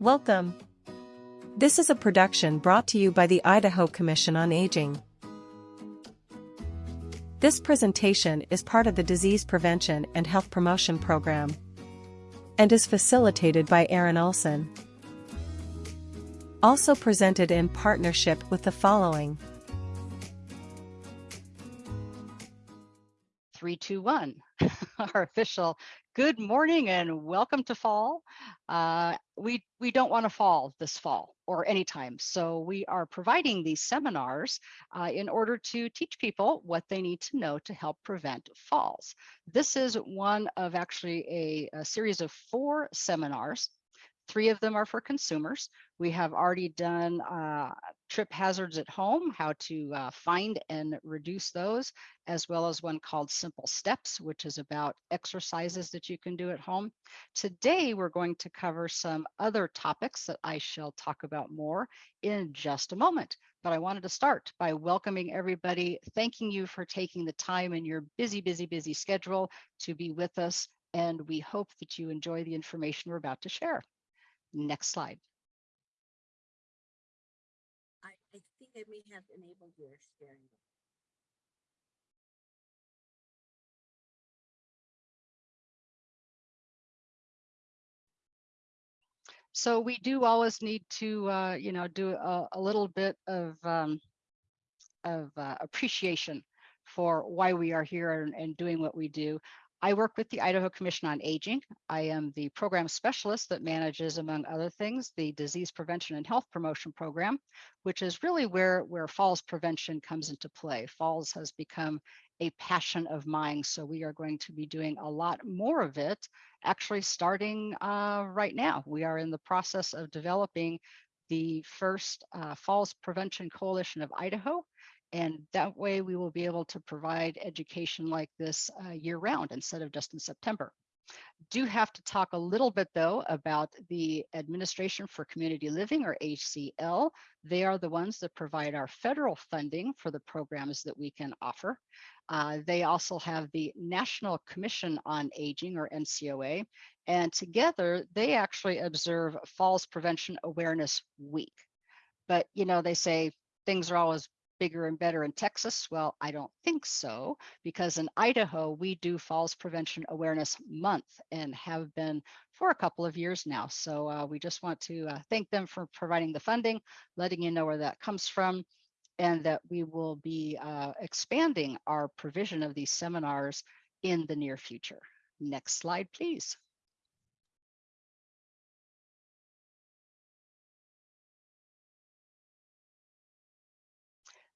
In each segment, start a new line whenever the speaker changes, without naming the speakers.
Welcome. This is a production brought to you by the Idaho Commission on Aging. This presentation is part of the Disease Prevention and Health Promotion Program and is facilitated by Aaron Olson. Also presented in partnership with the following.
Three, two, one. Our official good morning and welcome to fall. Uh, we we don't want to fall this fall or anytime, so we are providing these seminars uh, in order to teach people what they need to know to help prevent falls. This is one of actually a, a series of four seminars Three of them are for consumers. We have already done uh, trip hazards at home, how to uh, find and reduce those, as well as one called Simple Steps, which is about exercises that you can do at home. Today, we're going to cover some other topics that I shall talk about more in just a moment. But I wanted to start by welcoming everybody, thanking you for taking the time in your busy, busy, busy schedule to be with us. And we hope that you enjoy the information we're about to share. Next slide.
I, I think I may have enabled your sharing.
So we do always need to, uh, you know, do a, a little bit of um, of uh, appreciation for why we are here and, and doing what we do. I work with the Idaho Commission on Aging. I am the program specialist that manages, among other things, the Disease Prevention and Health Promotion Program, which is really where, where falls prevention comes into play. Falls has become a passion of mine, so we are going to be doing a lot more of it, actually starting uh, right now. We are in the process of developing the first uh, Falls Prevention Coalition of Idaho, and that way we will be able to provide education like this uh, year round instead of just in September. Do have to talk a little bit though about the Administration for Community Living or ACL. They are the ones that provide our federal funding for the programs that we can offer. Uh, they also have the National Commission on Aging or NCOA, and together they actually observe Falls Prevention Awareness Week. But you know, they say things are always bigger and better in Texas? Well, I don't think so, because in Idaho, we do Falls Prevention Awareness Month and have been for a couple of years now. So uh, we just want to uh, thank them for providing the funding, letting you know where that comes from, and that we will be uh, expanding our provision of these seminars in the near future. Next slide, please.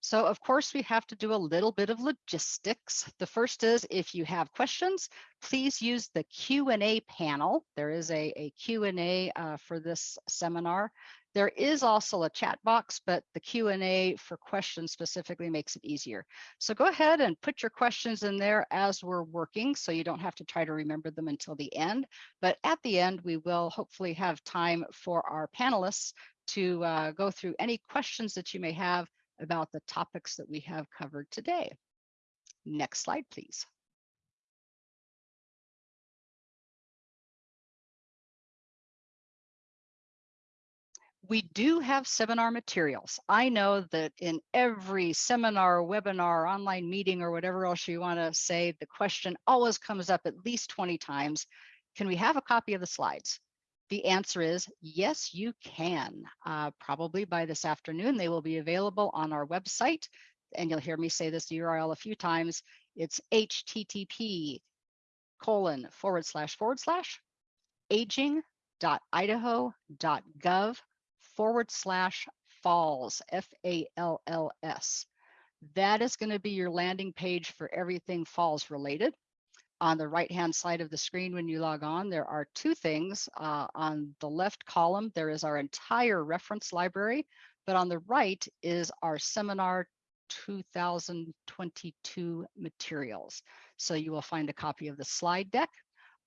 So of course we have to do a little bit of logistics. The first is if you have questions, please use the Q&A panel. There is a, a Q&A uh, for this seminar. There is also a chat box, but the Q&A for questions specifically makes it easier. So go ahead and put your questions in there as we're working so you don't have to try to remember them until the end. But at the end, we will hopefully have time for our panelists to uh, go through any questions that you may have about the topics that we have covered today. Next slide, please. We do have seminar materials. I know that in every seminar, webinar, online meeting, or whatever else you want to say, the question always comes up at least 20 times. Can we have a copy of the slides? The answer is yes, you can. Uh, probably by this afternoon, they will be available on our website. And you'll hear me say this URL a few times. It's http colon forward slash forward slash aging.idaho.gov forward slash falls, F-A-L-L-S. That is going to be your landing page for everything falls related. On the right-hand side of the screen when you log on, there are two things. Uh, on the left column, there is our entire reference library, but on the right is our seminar 2022 materials. So you will find a copy of the slide deck,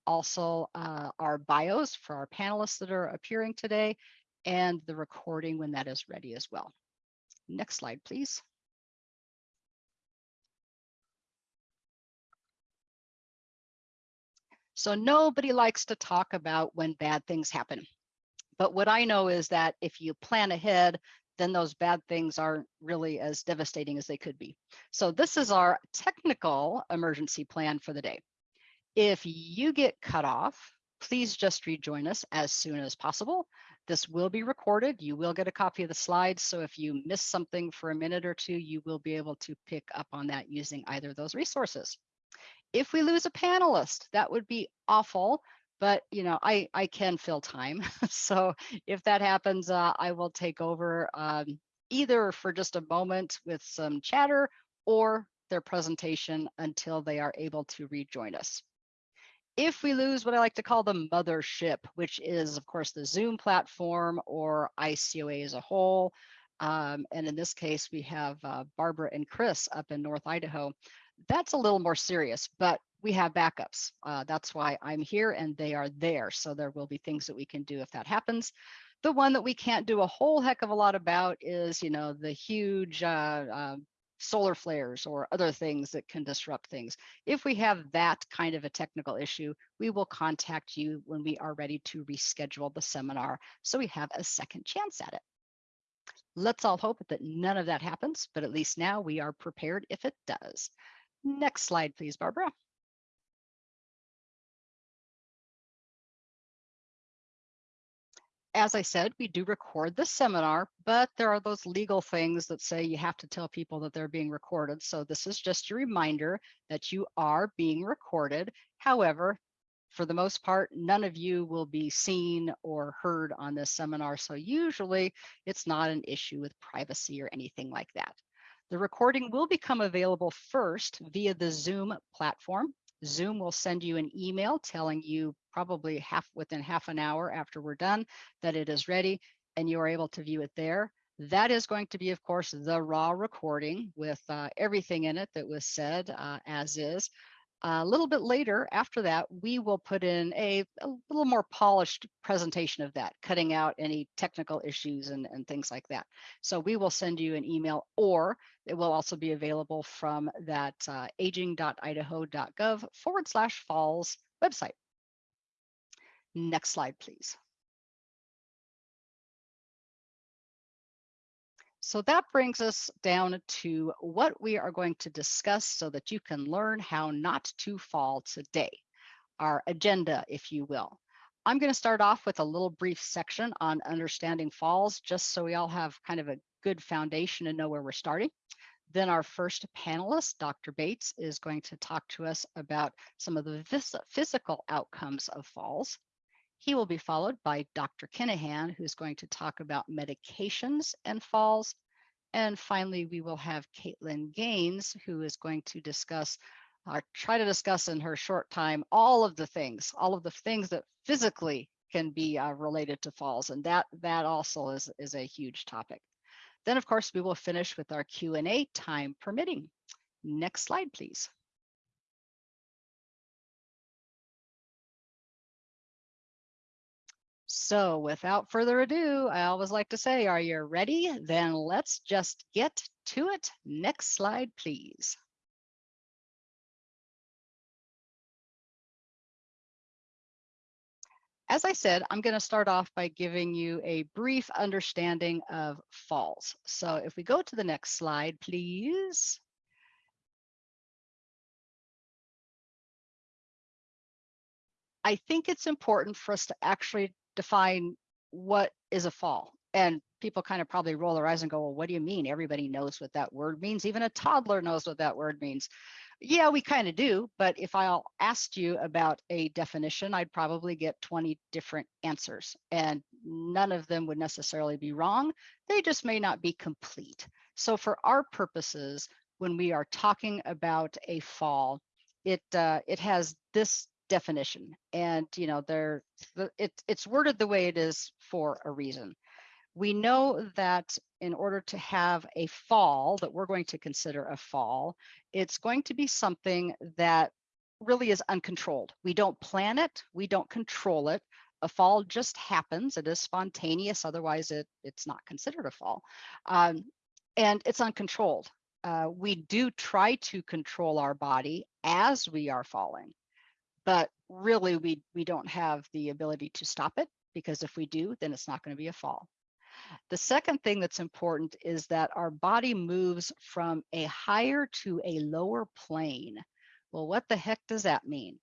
also uh, our bios for our panelists that are appearing today, and the recording when that is ready as well. Next slide, please. So nobody likes to talk about when bad things happen. But what I know is that if you plan ahead, then those bad things aren't really as devastating as they could be. So this is our technical emergency plan for the day. If you get cut off, please just rejoin us as soon as possible. This will be recorded. You will get a copy of the slides. So if you miss something for a minute or two, you will be able to pick up on that using either of those resources. If we lose a panelist, that would be awful, but you know, I, I can fill time. so if that happens, uh, I will take over um, either for just a moment with some chatter or their presentation until they are able to rejoin us if we lose what I like to call the mothership, which is, of course, the Zoom platform or ICOA as a whole, um, and in this case, we have uh, Barbara and Chris up in North Idaho. That's a little more serious, but we have backups. Uh, that's why I'm here and they are there. So there will be things that we can do if that happens. The one that we can't do a whole heck of a lot about is, you know, the huge uh, uh solar flares or other things that can disrupt things. If we have that kind of a technical issue, we will contact you when we are ready to reschedule the seminar so we have a second chance at it. Let's all hope that none of that happens, but at least now we are prepared if it does. Next slide, please, Barbara. as I said, we do record this seminar, but there are those legal things that say you have to tell people that they're being recorded. So this is just a reminder that you are being recorded. However, for the most part, none of you will be seen or heard on this seminar. So usually it's not an issue with privacy or anything like that. The recording will become available first via the Zoom platform. Zoom will send you an email telling you probably half within half an hour after we're done that it is ready and you are able to view it there. That is going to be, of course, the raw recording with uh, everything in it that was said uh, as is. A little bit later after that, we will put in a, a, little more polished presentation of that, cutting out any technical issues and, and things like that. So we will send you an email or it will also be available from that uh, aging.idaho.gov forward slash falls website. Next slide, please. So that brings us down to what we are going to discuss so that you can learn how not to fall today, our agenda, if you will. I'm going to start off with a little brief section on understanding falls, just so we all have kind of a good foundation and know where we're starting. Then our first panelist, Dr. Bates, is going to talk to us about some of the physical outcomes of falls. He will be followed by Dr. Kinahan, who's going to talk about medications and falls. And finally, we will have Caitlin Gaines, who is going to discuss, or try to discuss in her short time, all of the things, all of the things that physically can be uh, related to falls. And that, that also is, is a huge topic. Then, of course, we will finish with our Q&A time permitting. Next slide, please. So without further ado, I always like to say, are you ready? Then let's just get to it. Next slide, please. As I said, I'm going to start off by giving you a brief understanding of falls. So if we go to the next slide, please. I think it's important for us to actually define what is a fall. And people kind of probably roll their eyes and go, well, what do you mean? Everybody knows what that word means. Even a toddler knows what that word means. Yeah, we kind of do. But if I asked you about a definition, I'd probably get 20 different answers. And none of them would necessarily be wrong. They just may not be complete. So for our purposes, when we are talking about a fall, it uh, it has this definition and you know they're it, it's worded the way it is for a reason. We know that in order to have a fall that we're going to consider a fall it's going to be something that really is uncontrolled. We don't plan it we don't control it. A fall just happens it is spontaneous otherwise it it's not considered a fall. Um, and it's uncontrolled. Uh, we do try to control our body as we are falling but really we we don't have the ability to stop it because if we do, then it's not going to be a fall. The second thing that's important is that our body moves from a higher to a lower plane. Well, what the heck does that mean?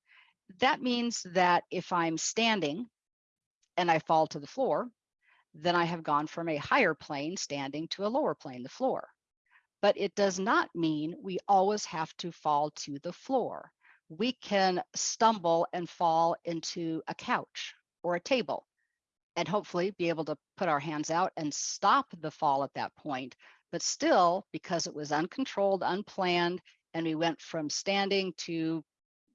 That means that if I'm standing and I fall to the floor, then I have gone from a higher plane standing to a lower plane, the floor. But it does not mean we always have to fall to the floor. We can stumble and fall into a couch or a table and hopefully be able to put our hands out and stop the fall at that point. But still, because it was uncontrolled, unplanned, and we went from standing to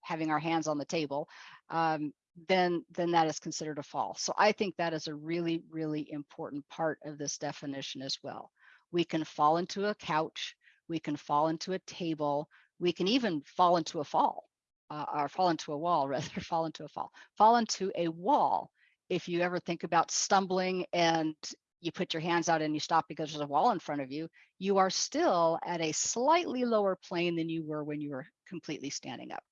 having our hands on the table, um, then then that is considered a fall. So I think that is a really, really important part of this definition as well. We can fall into a couch, we can fall into a table, we can even fall into a fall, uh, or fall into a wall, rather, fall into a fall, fall into a wall. If you ever think about stumbling and you put your hands out and you stop because there's a wall in front of you, you are still at a slightly lower plane than you were when you were completely standing up.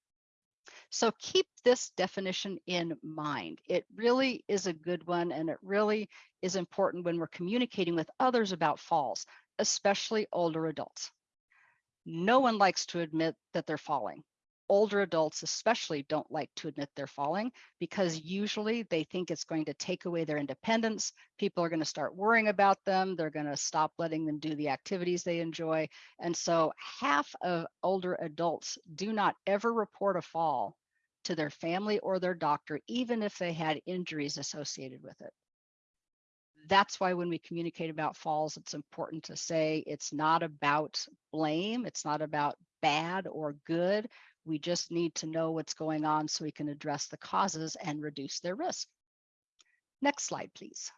So keep this definition in mind. It really is a good one and it really is important when we're communicating with others about falls, especially older adults. No one likes to admit that they're falling older adults especially don't like to admit they're falling because usually they think it's going to take away their independence. People are going to start worrying about them. They're going to stop letting them do the activities they enjoy. And so half of older adults do not ever report a fall to their family or their doctor, even if they had injuries associated with it that's why when we communicate about falls, it's important to say it's not about blame. It's not about bad or good. We just need to know what's going on so we can address the causes and reduce their risk. Next slide, please.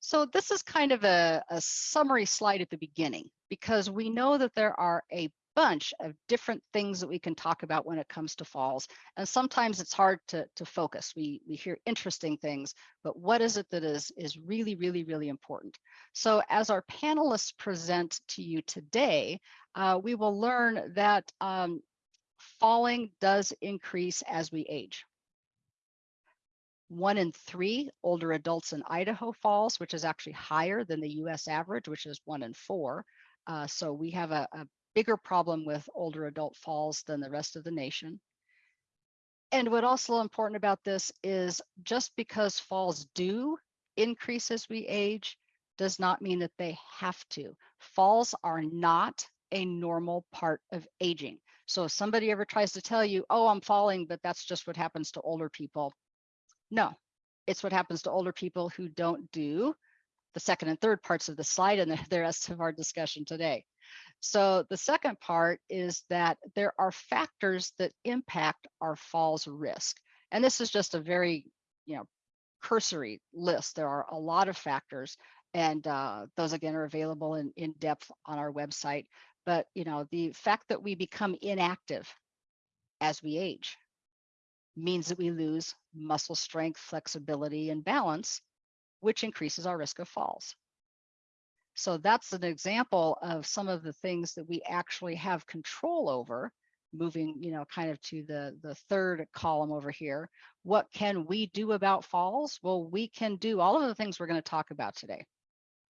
So this is kind of a, a, summary slide at the beginning because we know that there are a bunch of different things that we can talk about when it comes to falls. And sometimes it's hard to, to focus. We, we hear interesting things, but what is it that is, is really, really, really important? So as our panelists present to you today, uh, we will learn that um, falling does increase as we age. One in three older adults in Idaho falls, which is actually higher than the US average, which is one in four. Uh, so we have a, a bigger problem with older adult falls than the rest of the nation. And what also important about this is just because falls do increase as we age does not mean that they have to. Falls are not a normal part of aging. So if somebody ever tries to tell you, oh, I'm falling, but that's just what happens to older people. No, it's what happens to older people who don't do the second and third parts of the slide and the rest of our discussion today. So the second part is that there are factors that impact our falls risk. And this is just a very, you know, cursory list. There are a lot of factors and uh, those again are available in, in depth on our website. But, you know, the fact that we become inactive as we age means that we lose muscle strength, flexibility, and balance, which increases our risk of falls. So that's an example of some of the things that we actually have control over moving, you know, kind of to the, the third column over here. What can we do about falls? Well, we can do all of the things we're going to talk about today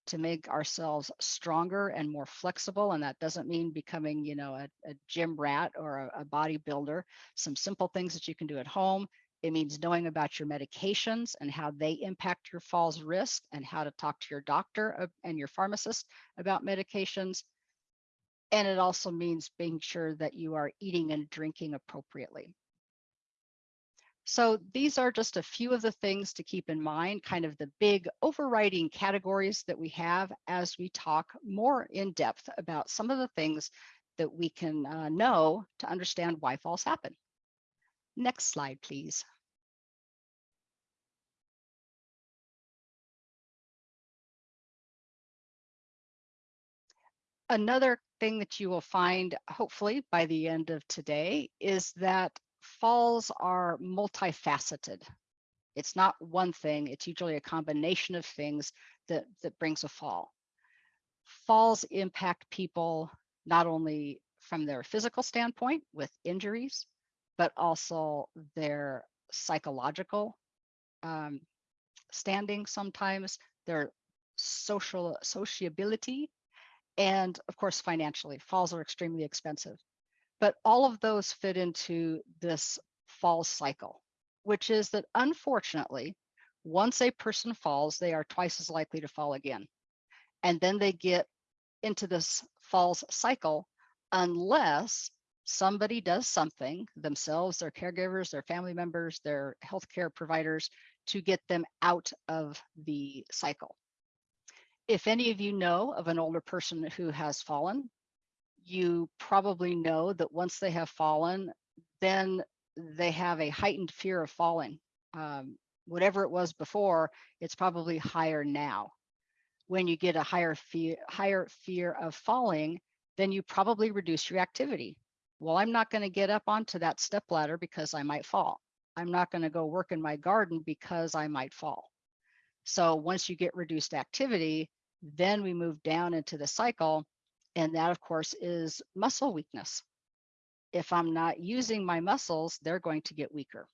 to make ourselves stronger and more flexible. And that doesn't mean becoming, you know, a, a gym rat or a, a bodybuilder. Some simple things that you can do at home it means knowing about your medications and how they impact your falls risk and how to talk to your doctor and your pharmacist about medications. And it also means being sure that you are eating and drinking appropriately. So these are just a few of the things to keep in mind, kind of the big overriding categories that we have as we talk more in depth about some of the things that we can uh, know to understand why falls happen. Next slide, please. Another thing that you will find, hopefully by the end of today, is that falls are multifaceted. It's not one thing, it's usually a combination of things that, that brings a fall. Falls impact people not only from their physical standpoint with injuries, but also their psychological um, standing sometimes, their social sociability, and of course, financially. Falls are extremely expensive. But all of those fit into this fall cycle, which is that unfortunately, once a person falls, they are twice as likely to fall again. And then they get into this falls cycle unless somebody does something themselves, their caregivers, their family members, their healthcare providers to get them out of the cycle. If any of you know of an older person who has fallen, you probably know that once they have fallen, then they have a heightened fear of falling. Um, whatever it was before, it's probably higher now. When you get a higher fear, higher fear of falling, then you probably reduce your activity. Well, I'm not going to get up onto that step ladder because I might fall. I'm not going to go work in my garden because I might fall. So once you get reduced activity, then we move down into the cycle. And that, of course, is muscle weakness. If I'm not using my muscles, they're going to get weaker.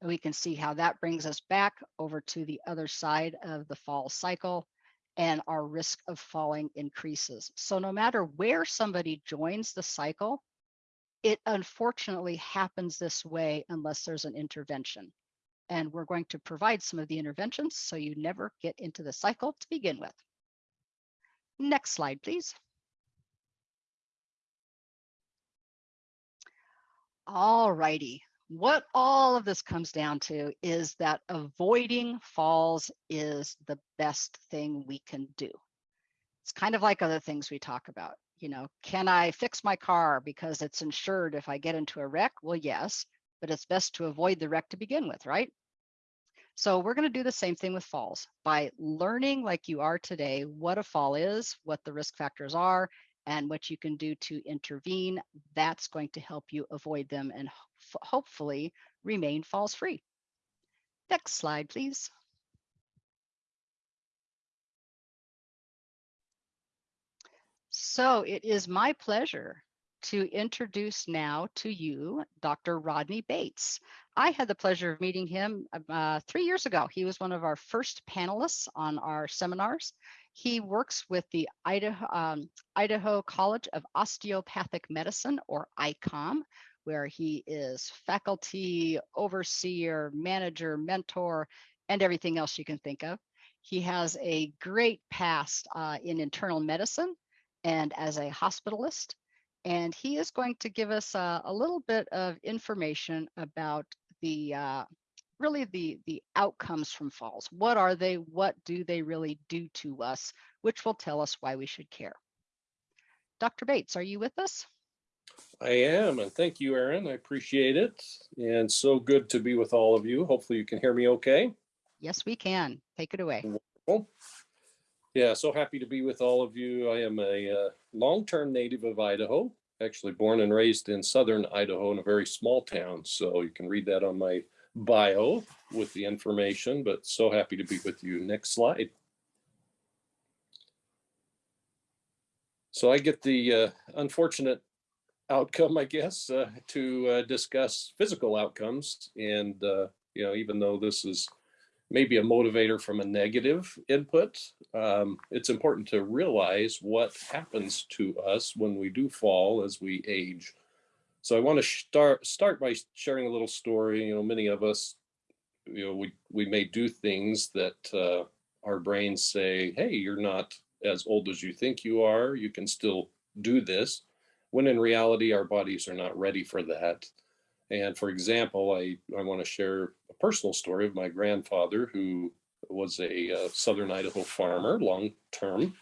And we can see how that brings us back over to the other side of the fall cycle and our risk of falling increases. So no matter where somebody joins the cycle, it unfortunately happens this way unless there's an intervention. And we're going to provide some of the interventions so you never get into the cycle to begin with. Next slide, please. All righty, what all of this comes down to is that avoiding falls is the best thing we can do. It's kind of like other things we talk about. You know, can I fix my car because it's insured if I get into a wreck? Well, yes, but it's best to avoid the wreck to begin with, right? So we're going to do the same thing with falls by learning like you are today what a fall is, what the risk factors are, and what you can do to intervene. That's going to help you avoid them and hopefully remain falls free. Next slide, please. So it is my pleasure to introduce now to you Dr. Rodney Bates. I had the pleasure of meeting him uh, three years ago. He was one of our first panelists on our seminars. He works with the Idaho, um, Idaho College of Osteopathic Medicine, or ICOM, where he is faculty, overseer, manager, mentor, and everything else you can think of. He has a great past uh, in internal medicine and as a hospitalist. And he is going to give us uh, a little bit of information about the uh, really the the outcomes from falls. What are they? What do they really do to us? Which will tell us why we should care. Dr. Bates, are you with us?
I am, and thank you, Erin. I appreciate it. And so good to be with all of you. Hopefully you can hear me okay.
Yes, we can. Take it away.
Wonderful. Yeah, so happy to be with all of you. I am a uh, long-term native of Idaho, actually born and raised in southern Idaho in a very small town. So you can read that on my bio with the information, but so happy to be with you. Next slide. So I get the uh, unfortunate outcome, I guess, uh, to uh, discuss physical outcomes. And, uh, you know, even though this is maybe a motivator from a negative input, um, it's important to realize what happens to us when we do fall as we age. So I want to start start by sharing a little story. You know, many of us, you know, we we may do things that uh, our brains say, "Hey, you're not as old as you think you are. You can still do this." when in reality, our bodies are not ready for that. And for example, I, I want to share a personal story of my grandfather who was a uh, Southern Idaho farmer, long-term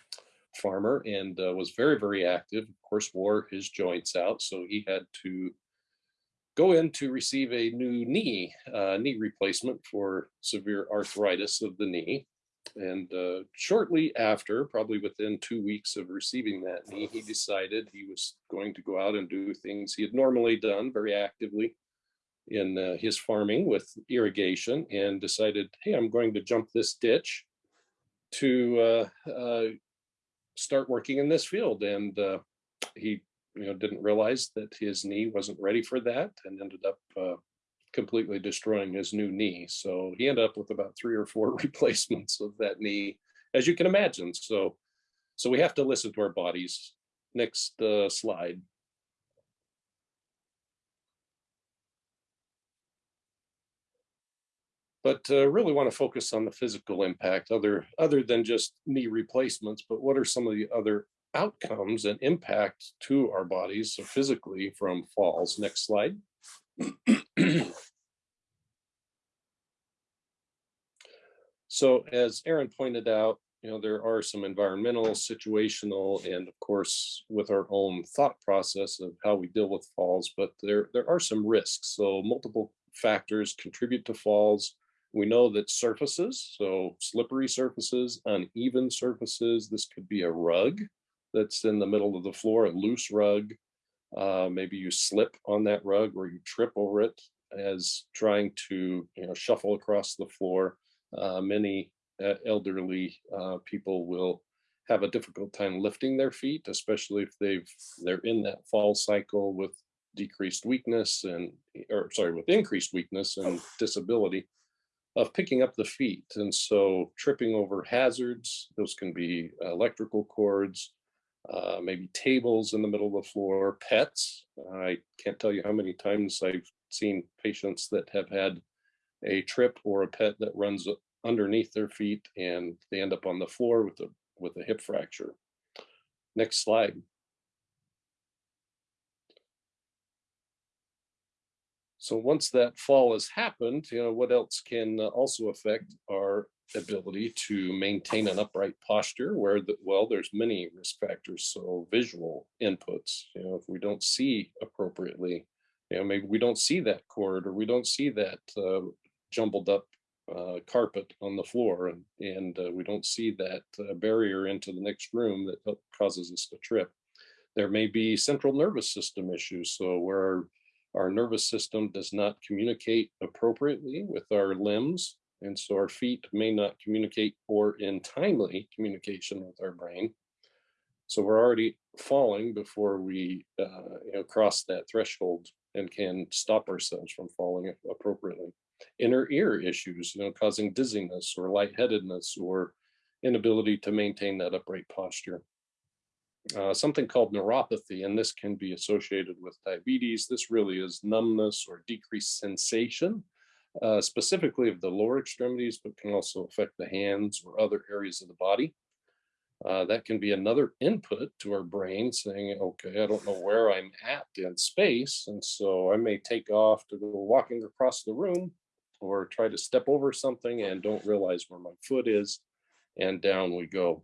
farmer, and uh, was very, very active. Of course, wore his joints out, so he had to go in to receive a new knee, uh, knee replacement for severe arthritis of the knee. And uh, shortly after, probably within two weeks of receiving that knee, he decided he was going to go out and do things he had normally done very actively in uh, his farming with irrigation and decided, hey, I'm going to jump this ditch to uh, uh start working in this field. And uh, he, you know, didn't realize that his knee wasn't ready for that and ended up uh, completely destroying his new knee. So he ended up with about three or four replacements of that knee, as you can imagine. So, so we have to listen to our bodies. Next uh, slide. But uh, really want to focus on the physical impact other other than just knee replacements but what are some of the other outcomes and impact to our bodies so physically from falls? Next slide. So as Aaron pointed out you know there are some environmental situational and of course with our own thought process of how we deal with falls but there there are some risks. So multiple factors contribute to falls we know that surfaces, so slippery surfaces, uneven surfaces, this could be a rug that's in the middle of the floor, a loose rug. Uh, maybe you slip on that rug or you trip over it as trying to you know, shuffle across the floor. Uh, many uh, elderly uh, people will have a difficult time lifting their feet, especially if they've they're in that fall cycle with decreased weakness and or sorry with increased weakness and disability of picking up the feet. And so tripping over hazards, those can be electrical cords, uh, maybe tables in the middle of the floor, pets. I can't tell you how many times I've seen patients that have had a trip or a pet that runs underneath their feet and they end up on the floor with a with a hip fracture. Next slide. So once that fall has happened, you know, what else can uh, also affect our ability to maintain an upright posture where the, well, there's many risk factors. So visual inputs, you know, if we don't see appropriately, you know, maybe we don't see that cord or we don't see that uh, jumbled up uh, carpet on the floor and, and uh, we don't see that uh, barrier into the next room that causes us to trip. There may be central nervous system issues. So where our nervous system does not communicate appropriately with our limbs. And so our feet may not communicate or in timely communication with our brain. So we're already falling before we uh, you know, cross that threshold and can stop ourselves from falling appropriately. Inner ear issues, you know, causing dizziness or lightheadedness or inability to maintain that upright posture uh, something called neuropathy, and this can be associated with diabetes. This really is numbness or decreased sensation, uh, specifically of the lower extremities, but can also affect the hands or other areas of the body. Uh, that can be another input to our brain saying, okay, I don't know where I'm at in space. And so I may take off to go walking across the room or try to step over something and don't realize where my foot is. And down we go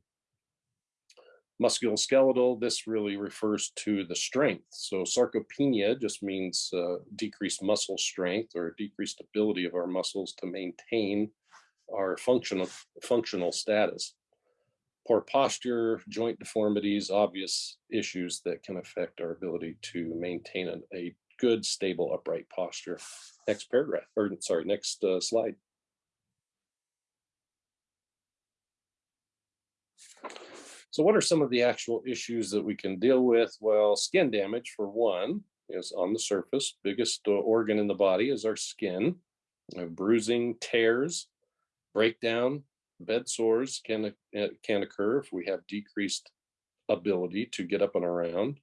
musculoskeletal, this really refers to the strength. So sarcopenia just means uh, decreased muscle strength or decreased ability of our muscles to maintain our functional, functional status. Poor posture, joint deformities, obvious issues that can affect our ability to maintain a, a good, stable, upright posture. Next paragraph, or sorry, next uh, slide. So what are some of the actual issues that we can deal with? Well, skin damage for one is on the surface. Biggest uh, organ in the body is our skin. Bruising, tears, breakdown, bed sores can, uh, can occur if we have decreased ability to get up and around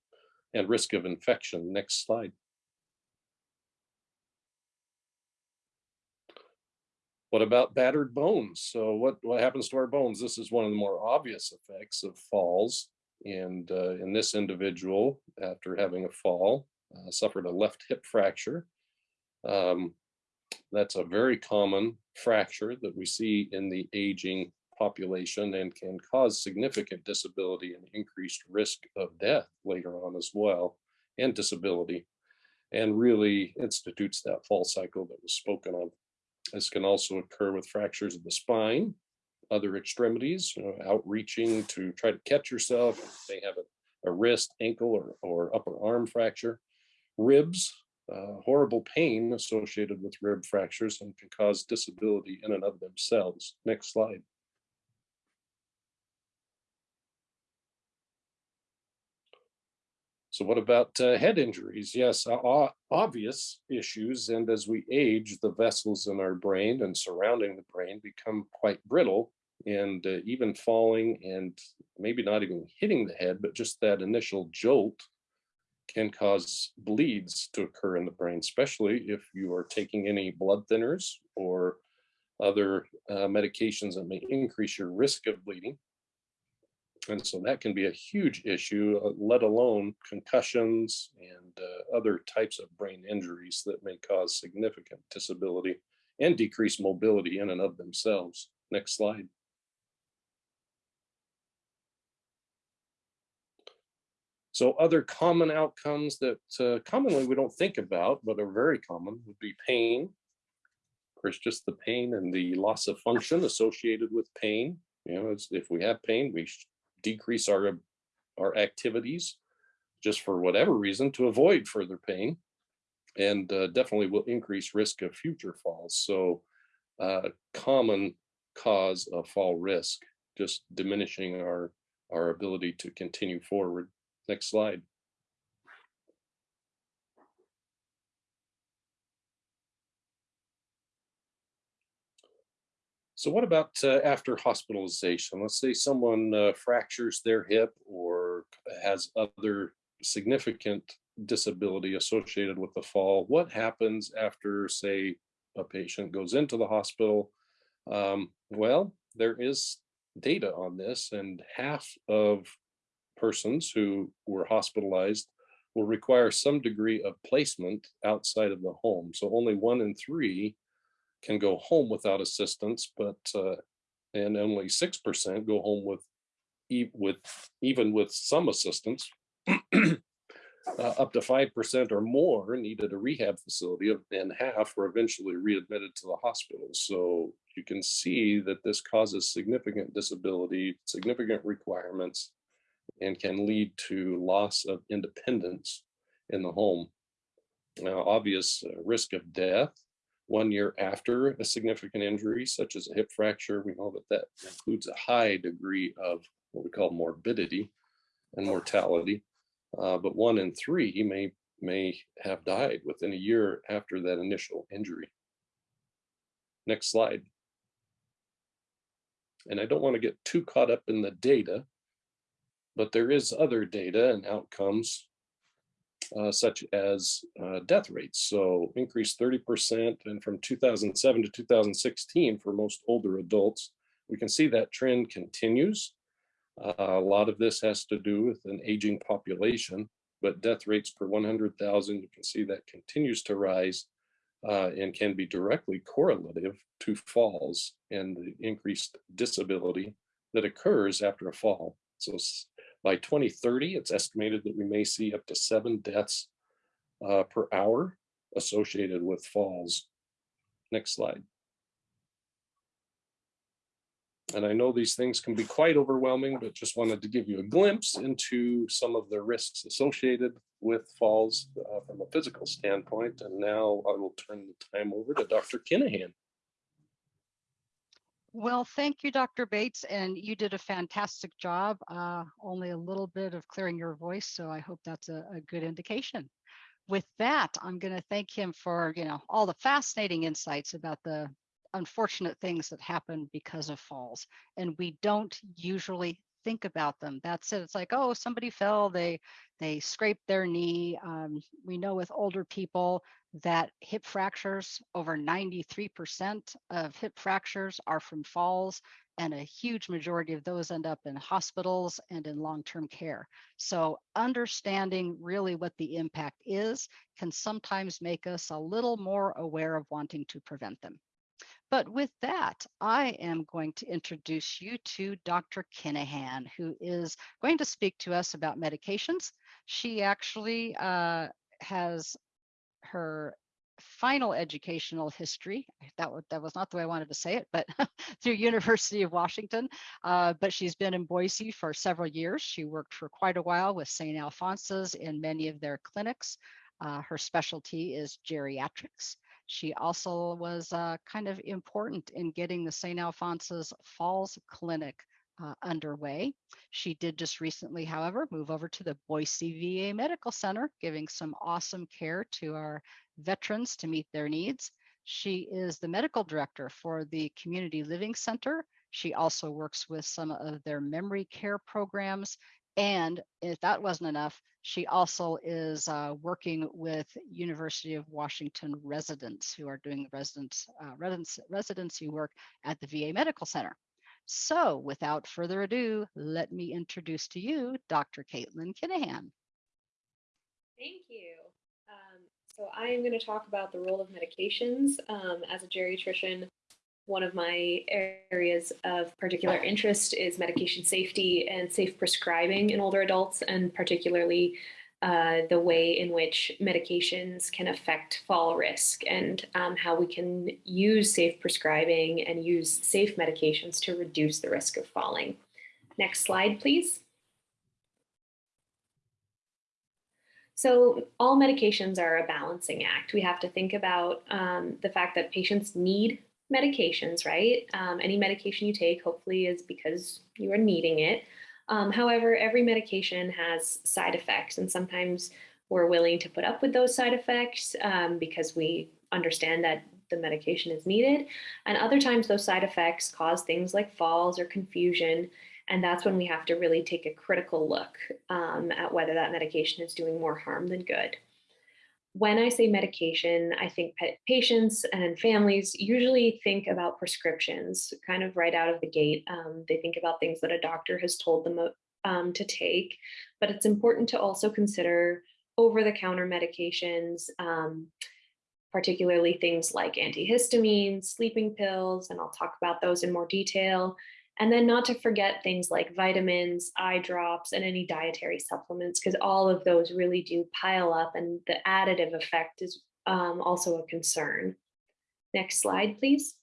and risk of infection. Next slide. What about battered bones? So what, what happens to our bones? This is one of the more obvious effects of falls. And uh, in this individual, after having a fall, uh, suffered a left hip fracture. Um, that's a very common fracture that we see in the aging population and can cause significant disability and increased risk of death later on as well, and disability, and really institutes that fall cycle that was spoken of this can also occur with fractures of the spine, other extremities, you know, outreaching to try to catch yourself. They have a, a wrist, ankle, or, or upper arm fracture. Ribs, uh, horrible pain associated with rib fractures and can cause disability in and of themselves. Next slide. So what about uh, head injuries? Yes, o- obvious issues. And as we age, the vessels in our brain and surrounding the brain become quite brittle and uh, even falling and maybe not even hitting the head, but just that initial jolt can cause bleeds to occur in the brain, especially if you are taking any blood thinners or other uh, medications that may increase your risk of bleeding. And so that can be a huge issue, uh, let alone concussions and uh, other types of brain injuries that may cause significant disability and decrease mobility in and of themselves. Next slide. So other common outcomes that uh, commonly we don't think about, but are very common would be pain. Of course, just the pain and the loss of function associated with pain. You know, if we have pain, we decrease our, our activities just for whatever reason to avoid further pain and uh, definitely will increase risk of future falls. So uh, common cause of fall risk, just diminishing our, our ability to continue forward. Next slide. So what about uh, after hospitalization? Let's say someone uh, fractures their hip or has other significant disability associated with the fall. What happens after, say, a patient goes into the hospital? Um, well, there is data on this and half of persons who were hospitalized will require some degree of placement outside of the home. So only one in three can go home without assistance, but uh, and only six percent go home with e with even with some assistance. uh, up to five percent or more needed a rehab facility, and half were eventually readmitted to the hospital. So you can see that this causes significant disability, significant requirements, and can lead to loss of independence in the home. Now, obvious uh, risk of death one year after a significant injury, such as a hip fracture, we know that that includes a high degree of what we call morbidity and mortality. Uh, but one in three may may have died within a year after that initial injury. Next slide. And I don't want to get too caught up in the data, but there is other data and outcomes uh, such as uh, death rates. So increased 30% and from 2007 to 2016 for most older adults. We can see that trend continues. Uh, a lot of this has to do with an aging population, but death rates per 100,000, you can see that continues to rise uh, and can be directly correlative to falls and the increased disability that occurs after a fall. So by 2030, it's estimated that we may see up to seven deaths uh, per hour associated with falls. Next slide. And I know these things can be quite overwhelming, but just wanted to give you a glimpse into some of the risks associated with falls uh, from a physical standpoint. And now I will turn the time over to Dr. Kinahan.
Well, thank you, Dr. Bates, and you did a fantastic job. Uh, only a little bit of clearing your voice, so I hope that's a, a good indication. With that, I'm going to thank him for you know all the fascinating insights about the unfortunate things that happen because of falls, and we don't usually think about them. That's it. It's like, oh, somebody fell, they they scraped their knee. Um, we know with older people, that hip fractures, over 93% of hip fractures are from falls, and a huge majority of those end up in hospitals and in long-term care. So understanding really what the impact is can sometimes make us a little more aware of wanting to prevent them. But with that, I am going to introduce you to Dr. Kinahan, who is going to speak to us about medications. She actually uh, has her final educational history. That, was, that was not the way I wanted to say it, but through University of Washington. Uh, but she's been in Boise for several years. She worked for quite a while with St. Alphonsus in many of their clinics. Uh, her specialty is geriatrics. She also was uh, kind of important in getting the St. Alphonsus Falls Clinic uh, underway. She did just recently, however, move over to the Boise VA Medical Center, giving some awesome care to our veterans to meet their needs. She is the medical director for the Community Living Center. She also works with some of their memory care programs. And if that wasn't enough, she also is uh, working with University of Washington residents who are doing residence, uh, residence, residency work at the VA Medical Center. So without further ado, let me introduce to you Dr. Caitlin Kinahan.
Thank you. Um, so I am going to talk about the role of medications um, as a geriatrician. One of my areas of particular interest is medication safety and safe prescribing in older adults, and particularly uh, the way in which medications can affect fall risk and um, how we can use safe prescribing and use safe medications to reduce the risk of falling. Next slide, please. So all medications are a balancing act. We have to think about um, the fact that patients need medications, right? Um, any medication you take hopefully is because you are needing it. Um, however, every medication has side effects and sometimes we're willing to put up with those side effects um, because we understand that the medication is needed. And other times those side effects cause things like falls or confusion. And that's when we have to really take a critical look um, at whether that medication is doing more harm than good. When I say medication, I think patients and families usually think about prescriptions kind of right out of the gate. Um, they think about things that a doctor has told them um, to take, but it's important to also consider over-the-counter medications, um, particularly things like antihistamines, sleeping pills, and I'll talk about those in more detail, and then not to forget things like vitamins, eye drops, and any dietary supplements, because all of those really do pile up and the additive effect is um, also a concern. Next slide, please.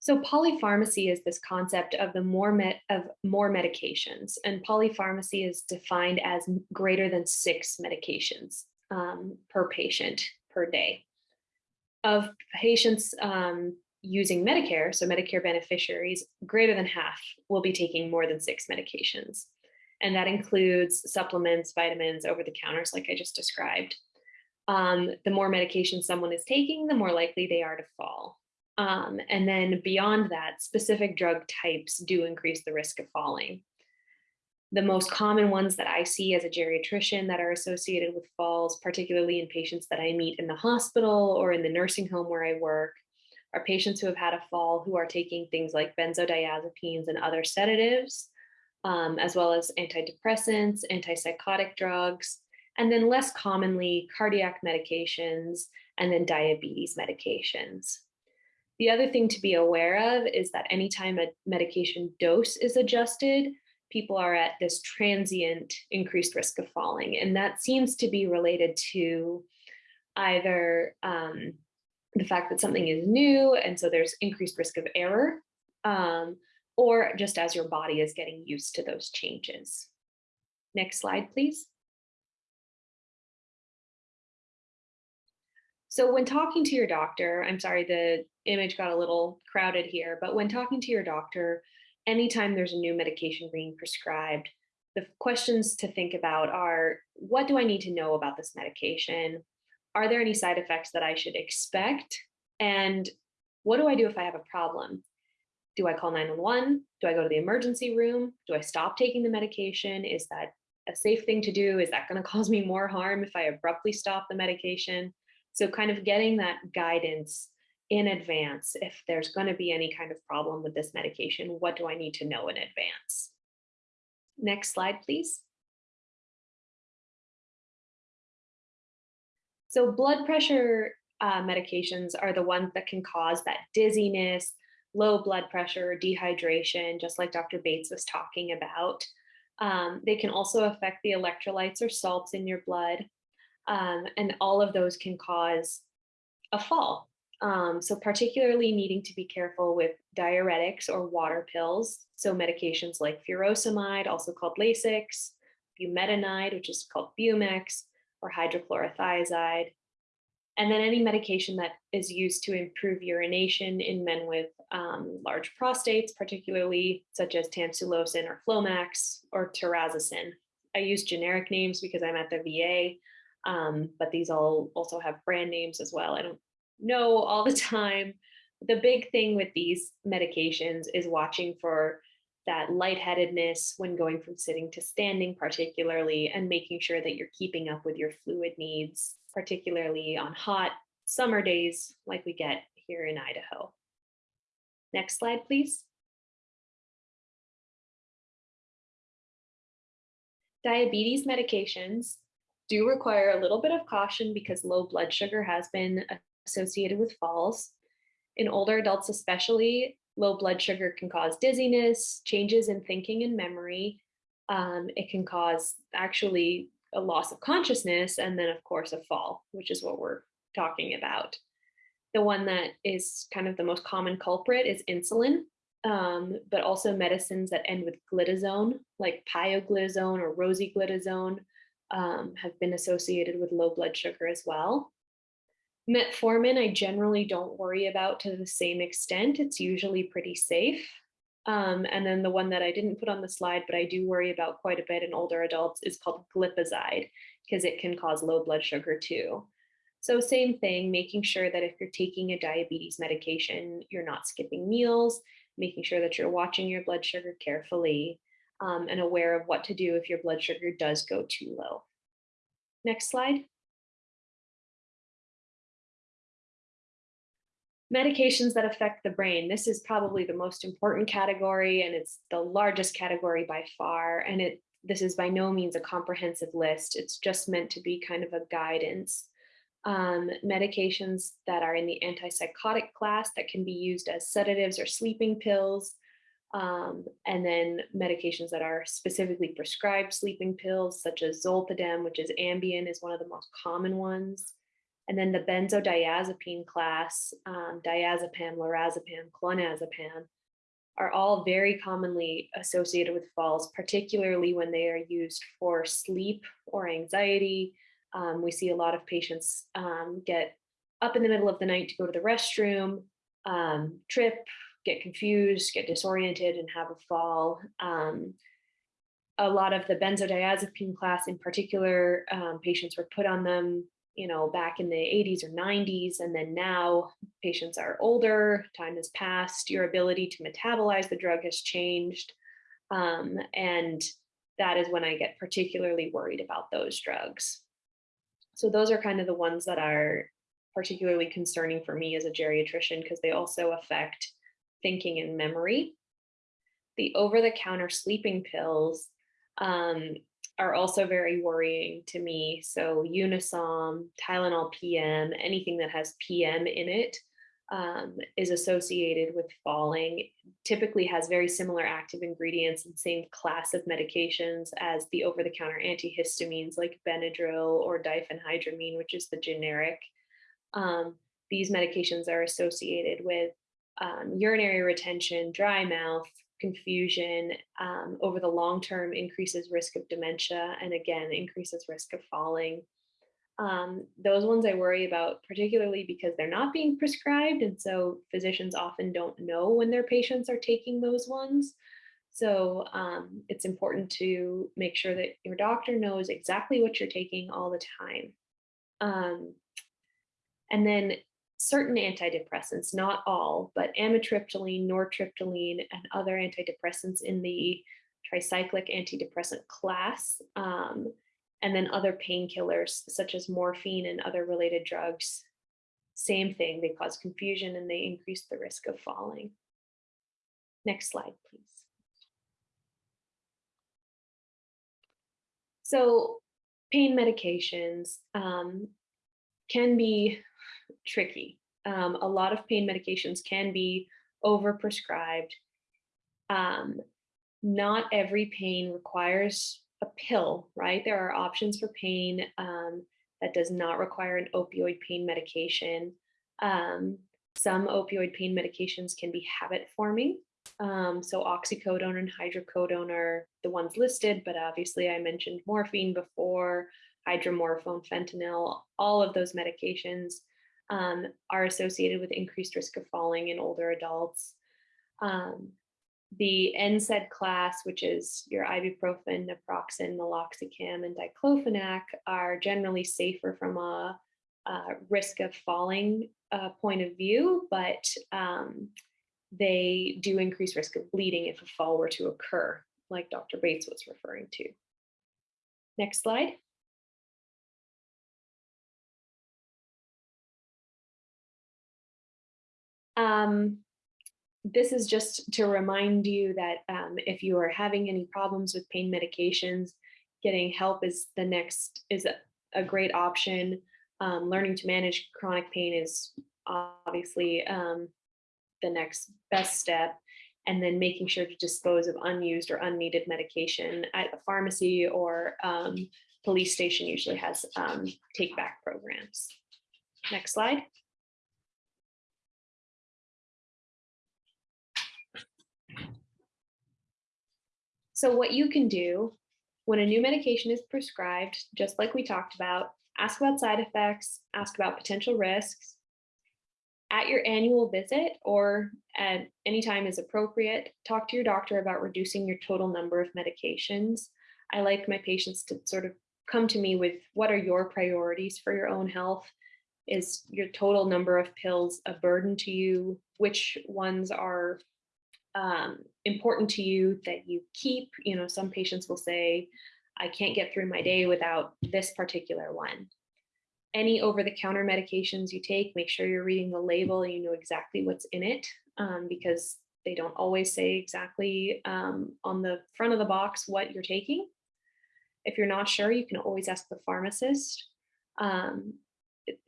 So polypharmacy is this concept of the more met of more medications, and polypharmacy is defined as greater than six medications um, per patient per day of patients um, using Medicare, so Medicare beneficiaries, greater than half will be taking more than six medications. And that includes supplements, vitamins, over the counters, like I just described. Um, the more medication someone is taking, the more likely they are to fall. Um, and then beyond that, specific drug types do increase the risk of falling. The most common ones that I see as a geriatrician that are associated with falls, particularly in patients that I meet in the hospital or in the nursing home where I work, are patients who have had a fall who are taking things like benzodiazepines and other sedatives, um, as well as antidepressants, antipsychotic drugs, and then less commonly cardiac medications and then diabetes medications. The other thing to be aware of is that anytime a medication dose is adjusted, people are at this transient increased risk of falling. And that seems to be related to either um, the fact that something is new and so there's increased risk of error, um, or just as your body is getting used to those changes. Next slide, please. So when talking to your doctor, I'm sorry, the image got a little crowded here, but when talking to your doctor, anytime there's a new medication being prescribed, the questions to think about are, what do I need to know about this medication? Are there any side effects that I should expect? And what do I do if I have a problem? Do I call 911? Do I go to the emergency room? Do I stop taking the medication? Is that a safe thing to do? Is that going to cause me more harm if I abruptly stop the medication? So kind of getting that guidance in advance if there's going to be any kind of problem with this medication what do i need to know in advance? Next slide please. So blood pressure uh, medications are the ones that can cause that dizziness low blood pressure dehydration just like dr bates was talking about. Um, they can also affect the electrolytes or salts in your blood um, and all of those can cause a fall um, so particularly needing to be careful with diuretics or water pills. So medications like furosemide, also called Lasix, bumetanide, which is called Bumex, or hydrochlorothiazide. And then any medication that is used to improve urination in men with um, large prostates, particularly such as tamsulosin or Flomax or terazosin. I use generic names because I'm at the VA, um, but these all also have brand names as well. I don't know all the time. The big thing with these medications is watching for that lightheadedness when going from sitting to standing particularly and making sure that you're keeping up with your fluid needs particularly on hot summer days like we get here in Idaho. Next slide, please. Diabetes medications do require a little bit of caution because low blood sugar has been associated with falls. In older adults especially, low blood sugar can cause dizziness, changes in thinking and memory. Um, it can cause actually a loss of consciousness, and then, of course, a fall, which is what we're talking about. The one that is kind of the most common culprit is insulin, um, but also medicines that end with glitazone, like pioglitazone or rosiglitazone, um, have been associated with low blood sugar as well. Metformin, I generally don't worry about to the same extent. It's usually pretty safe. Um, and then the one that I didn't put on the slide, but I do worry about quite a bit in older adults is called glipizide because it can cause low blood sugar too. So same thing, making sure that if you're taking a diabetes medication, you're not skipping meals, making sure that you're watching your blood sugar carefully um, and aware of what to do if your blood sugar does go too low. Next slide. Medications that affect the brain. This is probably the most important category and it's the largest category by far. And it this is by no means a comprehensive list. It's just meant to be kind of a guidance. Um, medications that are in the antipsychotic class that can be used as sedatives or sleeping pills. Um, and then medications that are specifically prescribed sleeping pills, such as zolpidem, which is Ambien, is one of the most common ones. And then the benzodiazepine class, um, diazepam, lorazepam, clonazepam, are all very commonly associated with falls, particularly when they are used for sleep or anxiety. Um, we see a lot of patients um, get up in the middle of the night to go to the restroom, um, trip, get confused, get disoriented, and have a fall. Um, a lot of the benzodiazepine class in particular, um, patients were put on them you know, back in the 80s or 90s, and then now patients are older, time has passed, your ability to metabolize the drug has changed. Um, and that is when I get particularly worried about those drugs. So those are kind of the ones that are particularly concerning for me as a geriatrician because they also affect thinking and memory. The over-the-counter sleeping pills um, are also very worrying to me. So Unisom, Tylenol PM, anything that has PM in it um, is associated with falling, typically has very similar active ingredients and same class of medications as the over-the-counter antihistamines like Benadryl or diphenhydramine, which is the generic. Um, these medications are associated with um, urinary retention, dry mouth, confusion um, over the long term increases risk of dementia and again increases risk of falling. Um, those ones I worry about particularly because they're not being prescribed and so physicians often don't know when their patients are taking those ones. So um, it's important to make sure that your doctor knows exactly what you're taking all the time. Um, and then certain antidepressants, not all, but amitriptyline, nortriptyline, and other antidepressants in the tricyclic antidepressant class, um, and then other painkillers such as morphine and other related drugs. Same thing, they cause confusion and they increase the risk of falling. Next slide, please. So pain medications um, can be tricky. Um, a lot of pain medications can be overprescribed. Um, not every pain requires a pill, right? There are options for pain um, that does not require an opioid pain medication. Um, some opioid pain medications can be habit forming. Um, so oxycodone and hydrocodone are the ones listed, but obviously I mentioned morphine before. hydromorphone, fentanyl, all of those medications um, are associated with increased risk of falling in older adults. Um, the NSAID class, which is your ibuprofen, naproxen, meloxicam, and diclofenac, are generally safer from a, risk of falling uh, point of view, but um, they do increase risk of bleeding if a fall were to occur, like Dr. Bates was referring to. Next slide. Um, this is just to remind you that um, if you are having any problems with pain medications, getting help is the next is a, a great option. Um, learning to manage chronic pain is obviously um, the next best step. And then making sure to dispose of unused or unneeded medication at a pharmacy or um, police station usually has um, take back programs. Next slide. So what you can do when a new medication is prescribed, just like we talked about, ask about side effects, ask about potential risks. At your annual visit or at any time is appropriate, talk to your doctor about reducing your total number of medications. I like my patients to sort of come to me with what are your priorities for your own health? Is your total number of pills a burden to you? Which ones are um, important to you that you keep. You know, some patients will say, I can't get through my day without this particular one. Any over-the-counter medications you take, make sure you're reading the label and you know exactly what's in it um, because they don't always say exactly um, on the front of the box what you're taking. If you're not sure, you can always ask the pharmacist. Um,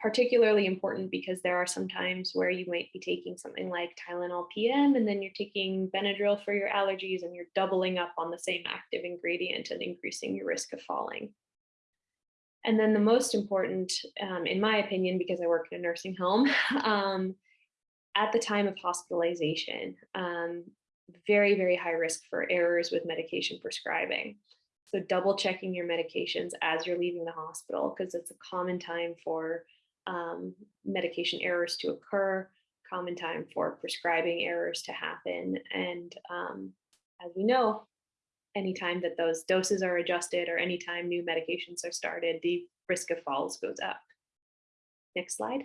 particularly important because there are some times where you might be taking something like Tylenol PM and then you're taking Benadryl for your allergies and you're doubling up on the same active ingredient and increasing your risk of falling. And then the most important, um, in my opinion, because I work in a nursing home, um, at the time of hospitalization, um, very, very high risk for errors with medication prescribing. So double checking your medications as you're leaving the hospital because it's a common time for um, medication errors to occur, common time for prescribing errors to happen. And um, as we know, anytime that those doses are adjusted or anytime new medications are started, the risk of falls goes up. Next slide.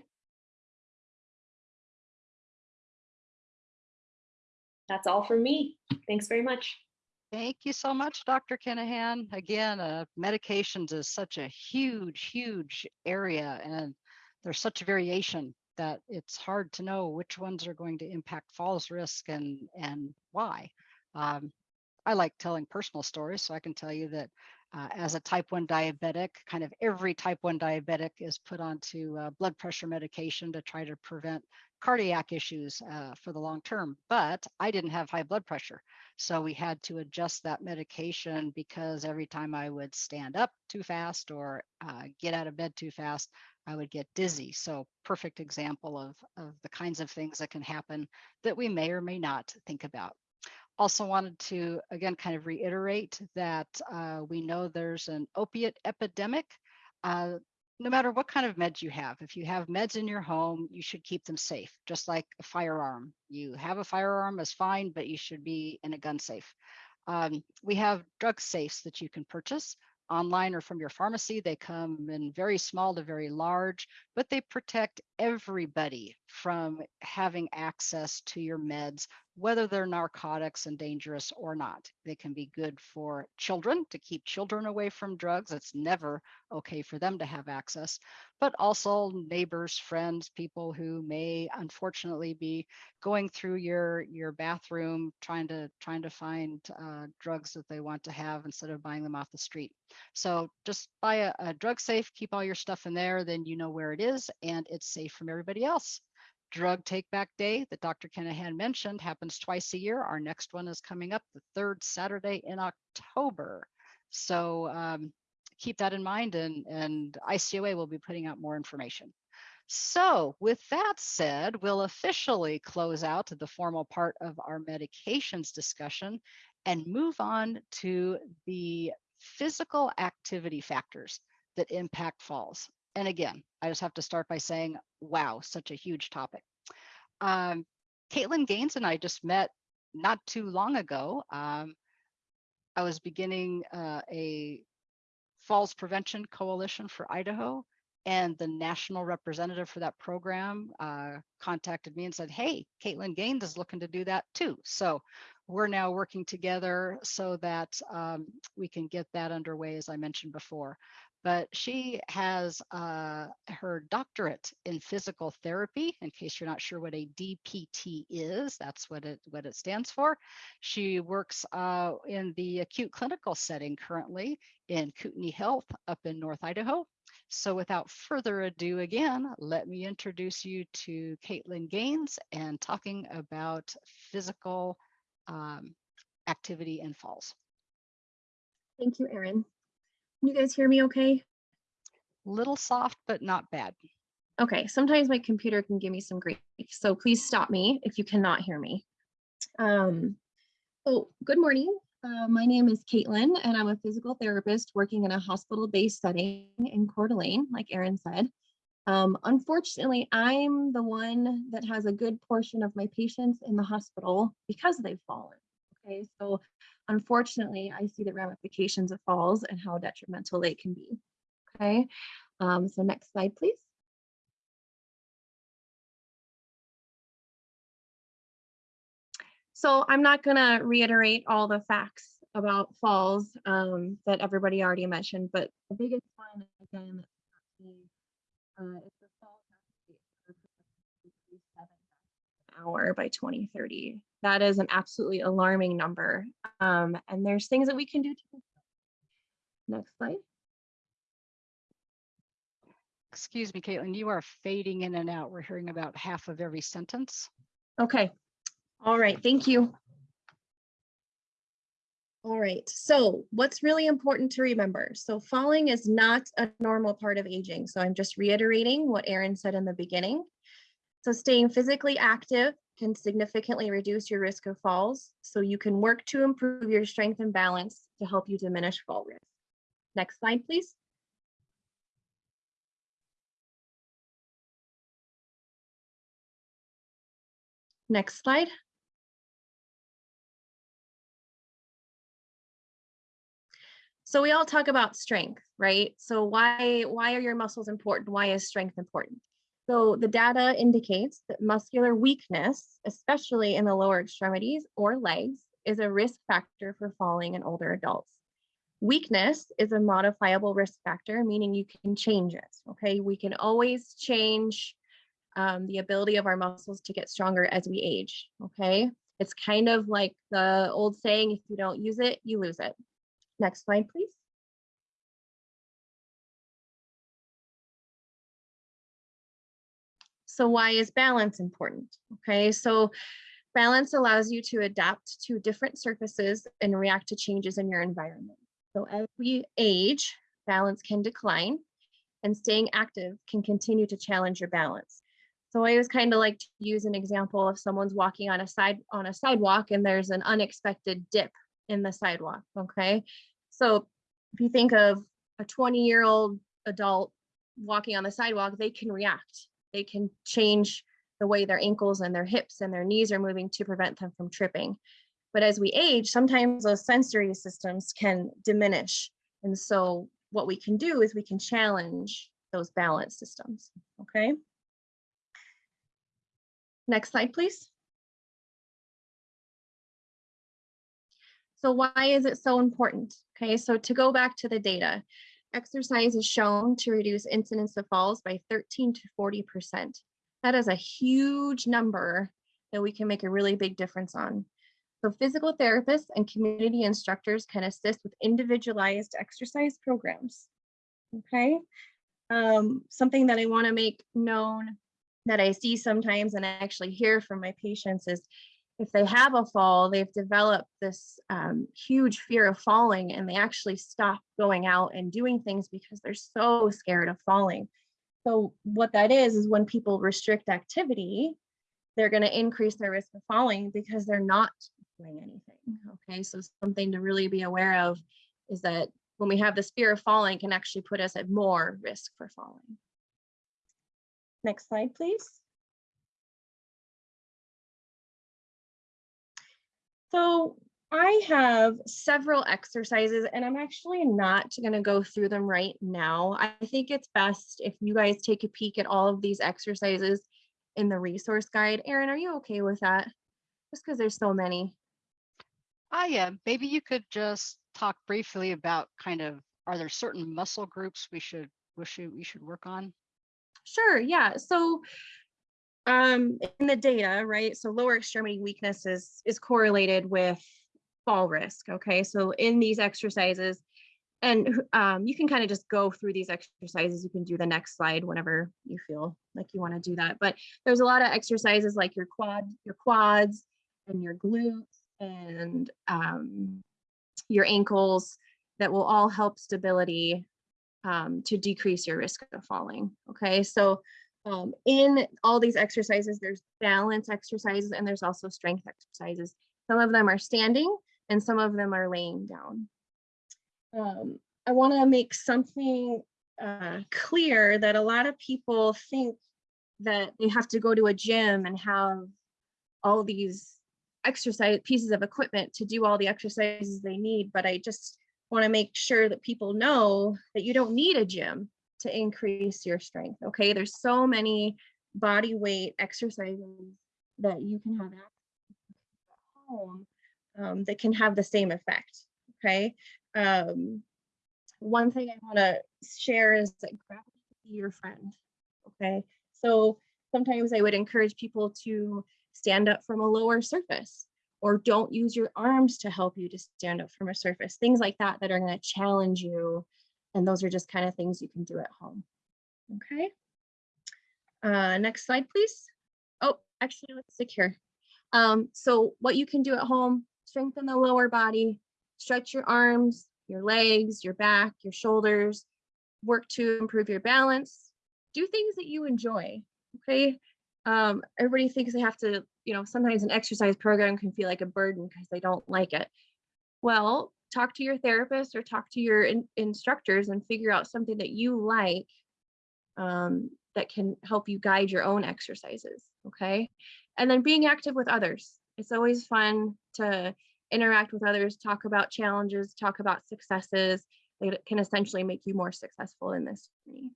That's all from me. Thanks very much.
Thank you so much, Dr. Kinahan. Again, uh, medications is such a huge, huge area, and there's such variation that it's hard to know which ones are going to impact falls risk and and why. Um, I like telling personal stories, so I can tell you that uh, as a type 1 diabetic, kind of every type 1 diabetic is put onto uh, blood pressure medication to try to prevent cardiac issues uh, for the long term. But I didn't have high blood pressure. So we had to adjust that medication because every time I would stand up too fast or uh, get out of bed too fast, I would get dizzy. So perfect example of, of the kinds of things that can happen that we may or may not think about. Also wanted to, again, kind of reiterate that uh, we know there's an opiate epidemic. Uh, no matter what kind of meds you have, if you have meds in your home, you should keep them safe, just like a firearm. You have a firearm is fine, but you should be in a gun safe. Um, we have drug safes that you can purchase online or from your pharmacy. They come in very small to very large, but they protect everybody from having access to your meds whether they're narcotics and dangerous or not. They can be good for children to keep children away from drugs. It's never okay for them to have access, but also neighbors, friends, people who may unfortunately be going through your your bathroom trying to trying to find uh, drugs that they want to have instead of buying them off the street. So just buy a, a drug safe, keep all your stuff in there, then you know where it is and it's safe from everybody else. Drug Take Back Day that Dr. Kinahan mentioned happens twice a year. Our next one is coming up the third Saturday in October. So um, keep that in mind and, and ICOA will be putting out more information. So with that said, we'll officially close out the formal part of our medications discussion and move on to the physical activity factors that impact falls. And again, I just have to start by saying, wow, such a huge topic. Um, Caitlin Gaines and I just met not too long ago. Um, I was beginning uh, a Falls Prevention Coalition for Idaho, and the national representative for that program uh, contacted me and said, Hey, Caitlin Gaines is looking to do that too. So we're now working together so that um, we can get that underway, as I mentioned before. But she has uh, her doctorate in physical therapy. In case you're not sure what a DPT is, that's what it what it stands for. She works uh, in the acute clinical setting currently in Kootenai Health up in North Idaho. So without further ado, again, let me introduce you to Caitlin Gaines and talking about physical um, activity and falls.
Thank you, Erin. Can you guys hear me okay?
A little soft, but not bad.
Okay, sometimes my computer can give me some grief, so please stop me if you cannot hear me. Um, so good morning. Uh, my name is Caitlin, and I'm a physical therapist working in a hospital-based setting in Coeur d'Alene, like Erin said. Um, unfortunately, I'm the one that has a good portion of my patients in the hospital because they've fallen. Okay, so unfortunately, I see the ramifications of falls and how detrimental they can be. Okay, um, so next slide, please. So I'm not going to reiterate all the facts about falls um, that everybody already mentioned, but the biggest one, again, uh, is the fall rate of approximately seven deaths an hour by 2030. That is an absolutely alarming number. Um, and there's things that we can do to Next slide.
Excuse me, Caitlin, you are fading in and out. We're hearing about half of every sentence.
Okay. All right. Thank you. All right. So what's really important to remember? So falling is not a normal part of aging. So I'm just reiterating what Erin said in the beginning. So staying physically active can significantly reduce your risk of falls. So you can work to improve your strength and balance to help you diminish fall risk. Next slide, please. Next slide. So we all talk about strength, right? So why why are your muscles important? Why is strength important? So the data indicates that muscular weakness, especially in the lower extremities or legs, is a risk factor for falling in older adults. Weakness is a modifiable risk factor, meaning you can change it. Okay, we can always change um, the ability of our muscles to get stronger as we age. Okay, it's kind of like the old saying: if you don't use it, you lose it. Next slide, please. So why is balance important? Okay, so balance allows you to adapt to different surfaces and react to changes in your environment. So as we age, balance can decline and staying active can continue to challenge your balance. So I always kind of like to use an example of someone's walking on a side on a sidewalk and there's an unexpected dip in the sidewalk. Okay. So if you think of a 20 year old adult walking on the sidewalk, they can react. They can change the way their ankles and their hips and their knees are moving to prevent them from tripping. But as we age, sometimes those sensory systems can diminish. And so what we can do is we can challenge those balance systems, okay? Next slide, please. So why is it so important? Okay, so to go back to the data, exercise is shown to reduce incidence of falls by 13 to 40%. That is a huge number that we can make a really big difference on. So physical therapists and community instructors can assist with individualized exercise programs. Okay, um, something that I wanna make known that I see sometimes and I actually hear from my patients is if they have a fall, they've developed this um, huge fear of falling and they actually stop going out and doing things because they're so scared of falling. So what that is, is when people restrict activity, they're going to increase their risk of falling because they're not doing anything. Okay, so something to really be aware of is that when we have this fear of falling can actually put us at more risk for falling. Next slide, please. So I have several exercises and I'm actually not going to go through them right now. I think it's best if you guys take a peek at all of these exercises in the resource guide. Erin, are you okay with that? Just because there's so many.
Ah, yeah, maybe you could just talk briefly about kind of, are there certain muscle groups we should, we should, we should work on?
Sure, yeah. So um in the data, right? So lower extremity weakness is is correlated with fall risk. Okay. So in these exercises, and um, you can kind of just go through these exercises. You can do the next slide whenever you feel like you want to do that. But there's a lot of exercises like your quad, your quads and your glutes and um, your ankles that will all help stability um, to decrease your risk of falling. Okay, so um, in all these exercises, there's balance exercises and there's also strength exercises. Some of them are standing and some of them are laying down. Um, I want to make something uh, clear that a lot of people think that they have to go to a gym and have all these exercise pieces of equipment to do all the exercises they need. But I just want to make sure that people know that you don't need a gym to increase your strength. Okay, there's so many body weight exercises that you can have at home um, that can have the same effect. Okay. Um, one thing I want to share is that gravity be your friend. Okay. So sometimes I would encourage people to stand up from a lower surface or don't use your arms to help you to stand up from a surface, things like that that are going to challenge you. And those are just kind of things you can do at home. Okay. Uh, next slide, please. Oh, actually, let's stick here. Um, so what you can do at home, strengthen the lower body, stretch your arms, your legs, your back, your shoulders, work to improve your balance, do things that you enjoy, okay? Um, everybody thinks they have to, you know, sometimes an exercise program can feel like a burden because they don't like it. Well, talk to your therapist or talk to your in instructors and figure out something that you like um, that can help you guide your own exercises, okay? And then being active with others. It's always fun to interact with others, talk about challenges, talk about successes. It can essentially make you more successful in this journey.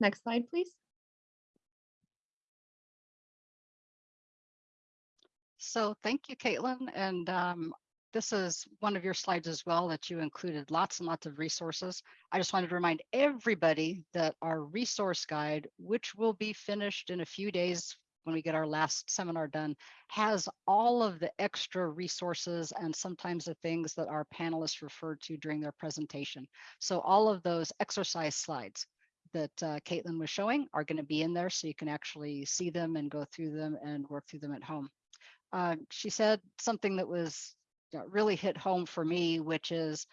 Next slide, please.
So thank you, Caitlin. And um, this is one of your slides as well that you included lots and lots of resources. I just wanted to remind everybody that our resource guide, which will be finished in a few days when we get our last seminar done, has all of the extra resources and sometimes the things that our panelists referred to during their presentation. So all of those exercise slides that uh, Caitlin was showing are going to be in there so you can actually see them and go through them and work through them at home. Uh, she said something that was really hit home for me, which is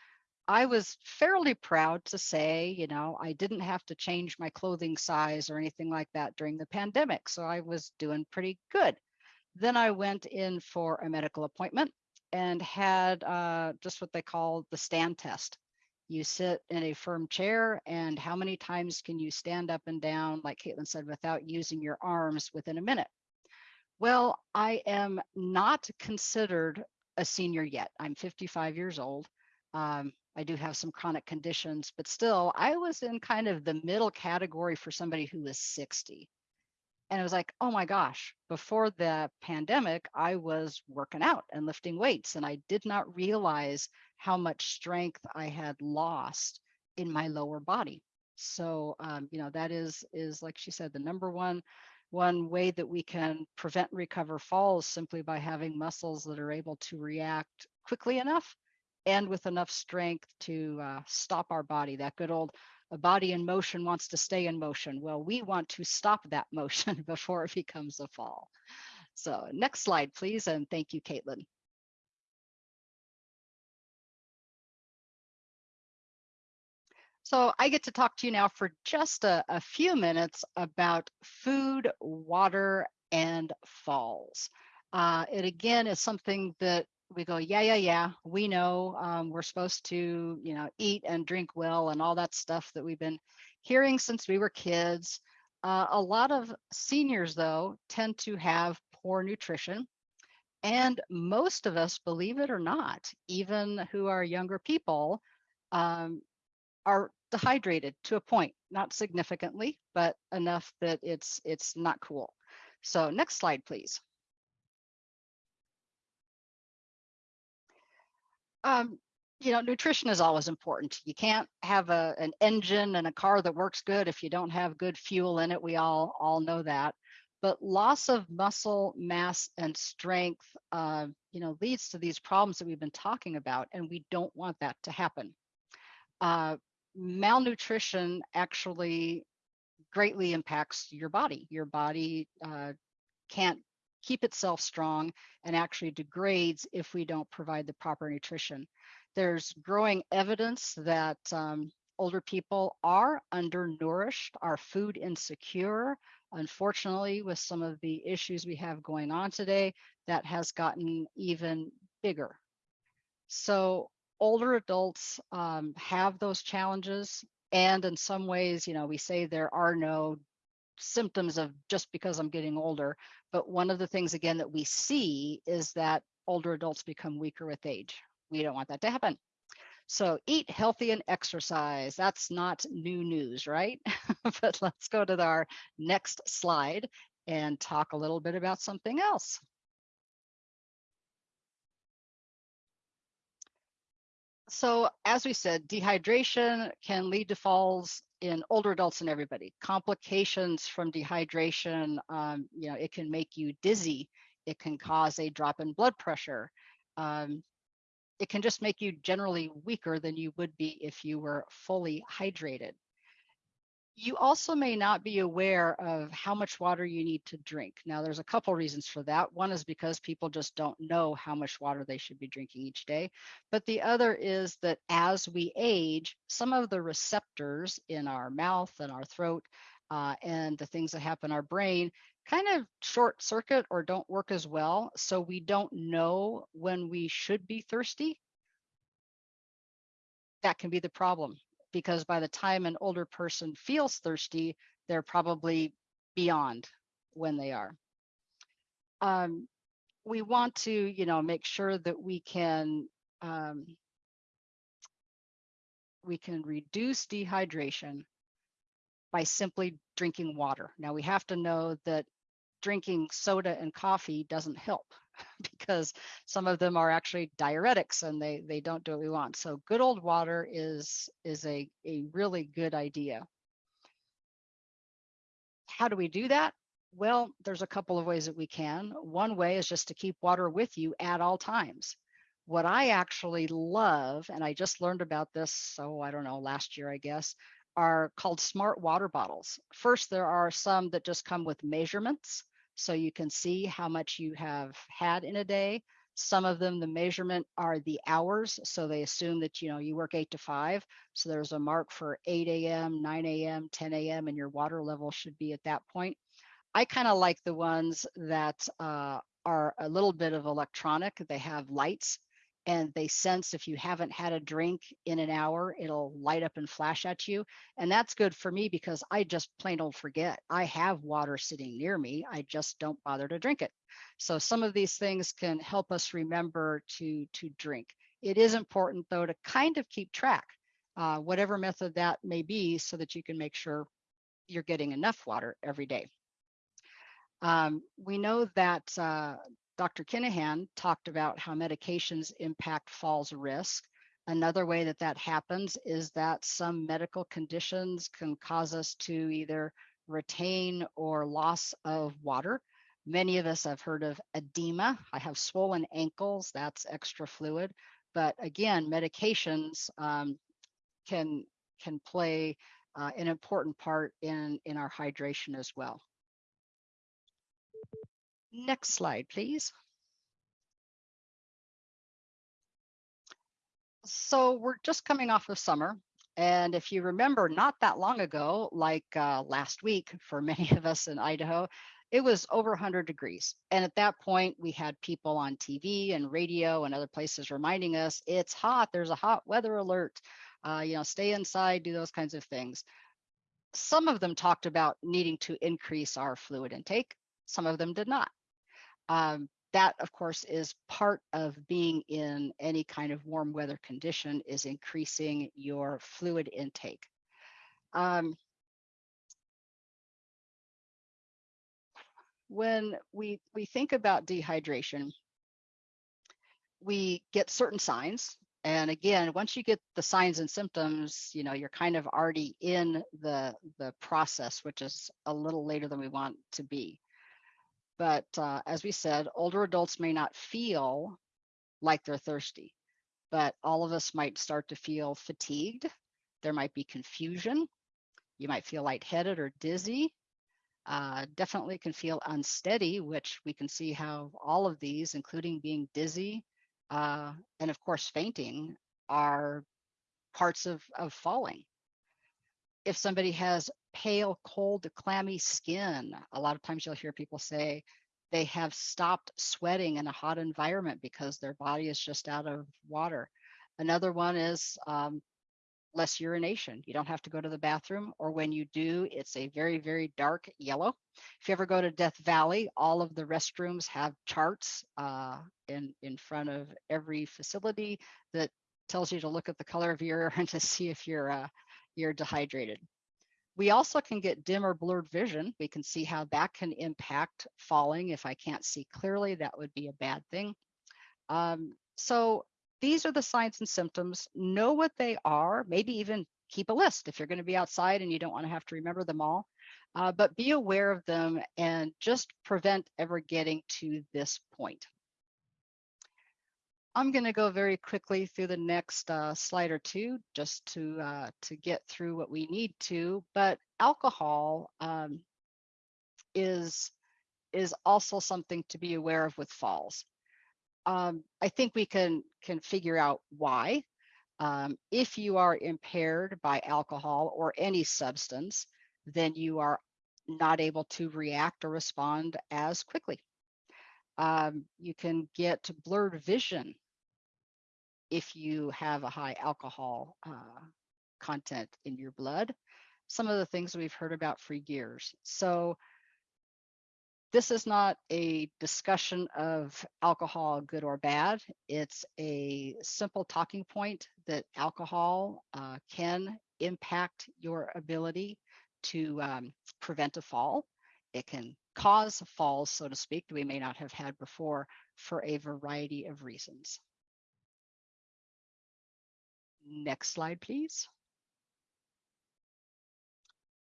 I was fairly proud to say, you know, I didn't have to change my clothing size or anything like that during the pandemic. So I was doing pretty good. Then I went in for a medical appointment and had uh, just what they call the stand test. You sit in a firm chair, and how many times can you stand up and down, like Caitlin said, without using your arms within a minute? Well, I am not considered a senior yet. I'm 55 years old. Um, I do have some chronic conditions, but still, I was in kind of the middle category for somebody who was 60. And it was like, oh my gosh, before the pandemic, I was working out and lifting weights, and I did not realize how much strength I had lost in my lower body. So, um, you know, that is, is like she said, the number one one way that we can prevent and recover falls simply by having muscles that are able to react quickly enough and with enough strength to uh, stop our body. That good old a body in motion wants to stay in motion. Well, we want to stop that motion before it becomes a fall. So next slide, please. And thank you, Caitlin. So I get to talk to you now for just a, a few minutes about food, water, and falls. Uh, it again is something that we go, yeah, yeah, yeah, we know um, we're supposed to, you know, eat and drink well and all that stuff that we've been hearing since we were kids. Uh, a lot of seniors, though, tend to have poor nutrition. And most of us, believe it or not, even who are younger people, um, are dehydrated to a point, not significantly, but enough that it's it's not cool. So next slide, please. Um, you know, nutrition is always important. You can't have a, an engine and a car that works good if you don't have good fuel in it. We all all know that. But loss of muscle mass and strength, uh, you know, leads to these problems that we've been talking about, and we don't want that to happen. Uh, malnutrition actually greatly impacts your body. Your body uh, can't keep itself strong and actually degrades if we don't provide the proper nutrition. There's growing evidence that um, older people are undernourished, are food insecure. Unfortunately, with some of the issues we have going on today, that has gotten even bigger. So older adults um, have those challenges. And in some ways, you know, we say there are no symptoms of just because I'm getting older. But one of the things, again, that we see is that older adults become weaker with age. We don't want that to happen. So eat healthy and exercise. That's not new news, right? but let's go to our next slide and talk a little bit about something else. So as we said, dehydration can lead to falls in older adults and everybody. Complications from dehydration, um, you know, it can make you dizzy. It can cause a drop in blood pressure. Um, it can just make you generally weaker than you would be if you were fully hydrated. You also may not be aware of how much water you need to drink. Now, there's a couple reasons for that. One is because people just don't know how much water they should be drinking each day. But the other is that as we age, some of the receptors in our mouth and our throat uh, and the things that happen in our brain kind of short circuit or don't work as well. So we don't know when we should be thirsty. That can be the problem because by the time an older person feels thirsty, they're probably beyond when they are. Um, we want to, you know, make sure that we can um, we can reduce dehydration by simply drinking water. Now we have to know that drinking soda and coffee doesn't help because some of them are actually diuretics and they they don't do what we want. So good old water is is a, a really good idea. How do we do that? Well, there's a couple of ways that we can. One way is just to keep water with you at all times. What I actually love, and I just learned about this, so I don't know, last year, I guess, are called smart water bottles. First, there are some that just come with measurements so you can see how much you have had in a day. Some of them, the measurement are the hours. So they assume that, you know, you work eight to five. So there's a mark for 8 a.m., 9 a.m., 10 a.m., and your water level should be at that point. I kind of like the ones that uh, are a little bit of electronic. They have lights and they sense if you haven't had a drink in an hour, it'll light up and flash at you. And that's good for me because I just plain old forget. I have water sitting near me, I just don't bother to drink it. So some of these things can help us remember to, to drink. It is important though to kind of keep track, uh, whatever method that may be, so that you can make sure you're getting enough water every day. Um, we know that uh, Dr. Kinahan talked about how medications impact falls risk. Another way that that happens is that some medical conditions can cause us to either retain or loss of water. Many of us have heard of edema. I have swollen ankles, that's extra fluid. But again, medications um, can, can play uh, an important part in, in our hydration as well. Next slide, please. So we're just coming off of summer. And if you remember, not that long ago, like uh, last week for many of us in Idaho, it was over 100 degrees. And at that point, we had people on TV and radio and other places reminding us it's hot, there's a hot weather alert, uh, you know, stay inside, do those kinds of things. Some of them talked about needing to increase our fluid intake, some of them did not. Um, that, of course, is part of being in any kind of warm weather condition is increasing your fluid intake. Um, when we we think about dehydration, we get certain signs. And again, once you get the signs and symptoms, you know, you're kind of already in the the process, which is a little later than we want to be. But uh, as we said, older adults may not feel like they're thirsty, but all of us might start to feel fatigued. There might be confusion. You might feel lightheaded or dizzy uh, definitely can feel unsteady, which we can see how all of these, including being dizzy uh, and of course fainting, are parts of, of falling. If somebody has pale, cold, clammy skin, a lot of times you'll hear people say they have stopped sweating in a hot environment because their body is just out of water. Another one is um, less urination. You don't have to go to the bathroom, or when you do, it's a very, very dark yellow. If you ever go to Death Valley, all of the restrooms have charts uh, in, in front of every facility that tells you to look at the color of your urine to see if you're, uh, you're dehydrated. We also can get dim or blurred vision. We can see how that can impact falling. If I can't see clearly, that would be a bad thing. Um, so these are the signs and symptoms. Know what they are, maybe even keep a list if you're going to be outside and you don't want to have to remember them all. Uh, but be aware of them and just prevent ever getting to this point. I'm going to go very quickly through the next uh, slide or two just to uh, to get through what we need to. But alcohol um, is is also something to be aware of with falls um, I think we can can figure out why. Um, if you are impaired by alcohol or any substance, then you are not able to react or respond as quickly. Um, you can get blurred vision if you have a high alcohol uh, content in your blood. Some of the things we've heard about for years. So this is not a discussion of alcohol, good or bad. It's a simple talking point that alcohol uh, can impact your ability to um, prevent a fall. It can cause falls, so to speak, that we may not have had before for a variety of reasons. Next slide, please.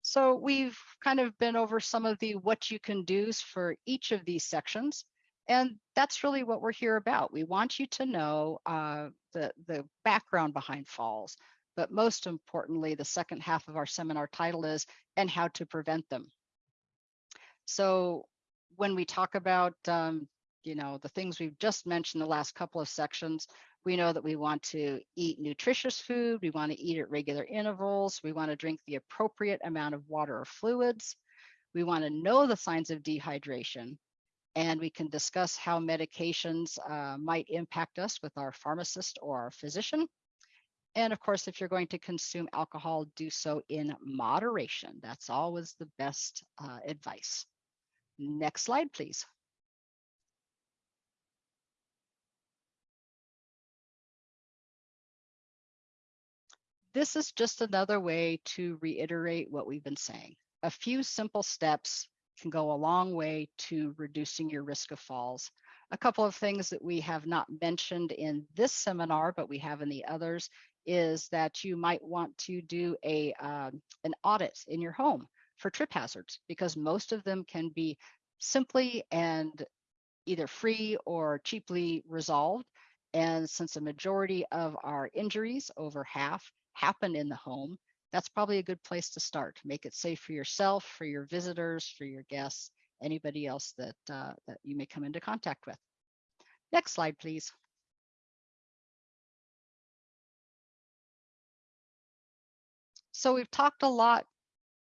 So we've kind of been over some of the what you can do's for each of these sections. And that's really what we're here about. We want you to know uh, the, the background behind falls, but most importantly, the second half of our seminar title is, and how to prevent them. So when we talk about, um, you know, the things we've just mentioned the last couple of sections, we know that we want to eat nutritious food. We want to eat at regular intervals. We want to drink the appropriate amount of water or fluids. We want to know the signs of dehydration. And we can discuss how medications uh, might impact us with our pharmacist or our physician. And of course, if you're going to consume alcohol, do so in moderation. That's always the best uh, advice. Next slide, please. This is just another way to reiterate what we've been saying. A few simple steps can go a long way to reducing your risk of falls. A couple of things that we have not mentioned in this seminar, but we have in the others, is that you might want to do a um, an audit in your home for trip hazards because most of them can be simply and either free or cheaply resolved. And since a majority of our injuries, over half, happen in the home, that's probably a good place to start. Make it safe for yourself, for your visitors, for your guests, anybody else that, uh, that you may come into contact with. Next slide, please. So we've talked a lot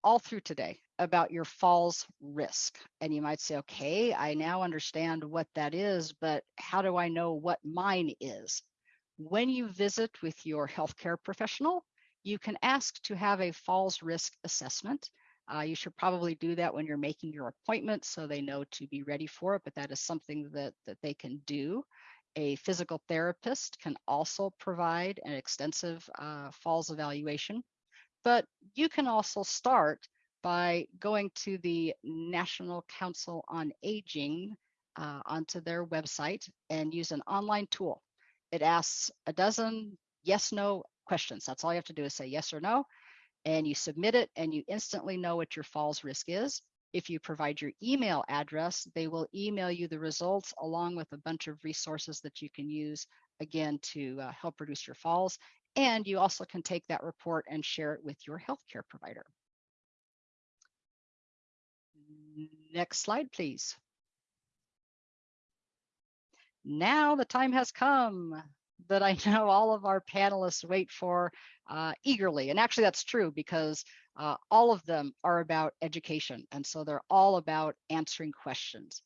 all through today about your falls risk. And you might say, okay, I now understand what that is, but how do I know what mine is? When you visit with your healthcare professional, you can ask to have a falls risk assessment. Uh, you should probably do that when you're making your appointment so they know to be ready for it, but that is something that, that they can do. A physical therapist can also provide an extensive uh, falls evaluation, but you can also start by going to the National Council on Aging uh, onto their website and use an online tool. It asks a dozen yes no questions. That's all you have to do is say yes or no, and you submit it and you instantly know what your falls risk is. If you provide your email address, they will email you the results along with a bunch of resources that you can use again to uh, help reduce your falls. And you also can take that report and share it with your healthcare provider. Next slide, please. Now the time has come that I know all of our panelists wait for uh, eagerly. And actually that's true because uh, all of them are about education. And so they're all about answering questions.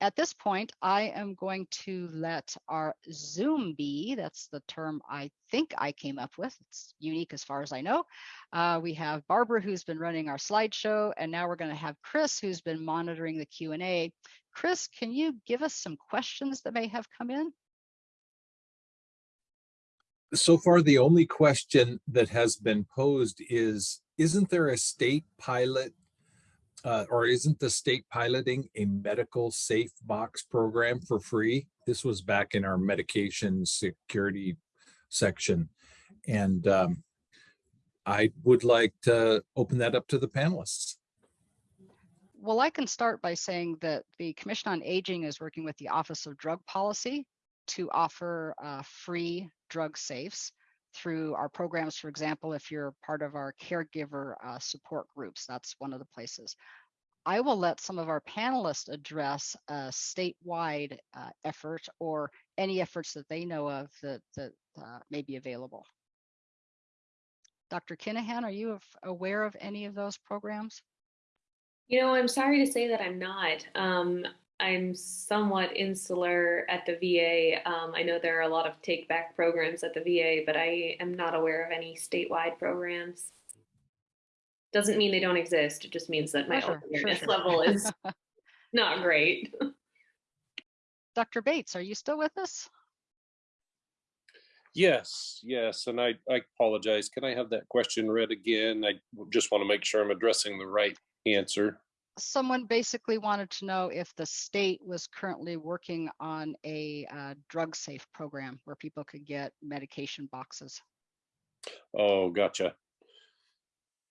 At this point, I am going to let our Zoom be, that's the term I think I came up with. It's unique as far as I know. Uh, we have Barbara who's been running our slideshow, and now we're gonna have Chris who's been monitoring the Q&A. Chris, can you give us some questions that may have come in?
so far, the only question that has been posed is, isn't there a state pilot uh, or isn't the state piloting a medical safe box program for free? This was back in our medication security section. And um, I would like to open that up to the panelists.
Well, I can start by saying that the Commission on Aging is working with the Office of Drug Policy to offer uh, free drug safes through our programs. For example, if you're part of our caregiver uh, support groups, that's one of the places. I will let some of our panelists address a statewide uh, effort or any efforts that they know of that, that uh, may be available. Dr. Kinahan, are you aware of any of those programs?
You know, I'm sorry to say that I'm not. Um, I'm somewhat insular at the VA. Um, I know there are a lot of take back programs at the VA, but I am not aware of any statewide programs. Doesn't mean they don't exist. It just means that my
Sure, sure,
awareness
sure.
level is not great.
Dr. Bates, are you still with us?
Yes, yes, and I, I apologize. Can I have that question read again? I just want to make sure I'm addressing the right answer.
Someone basically wanted to know if the state was currently working on a uh, drug safe program where people could get medication boxes.
Oh, gotcha.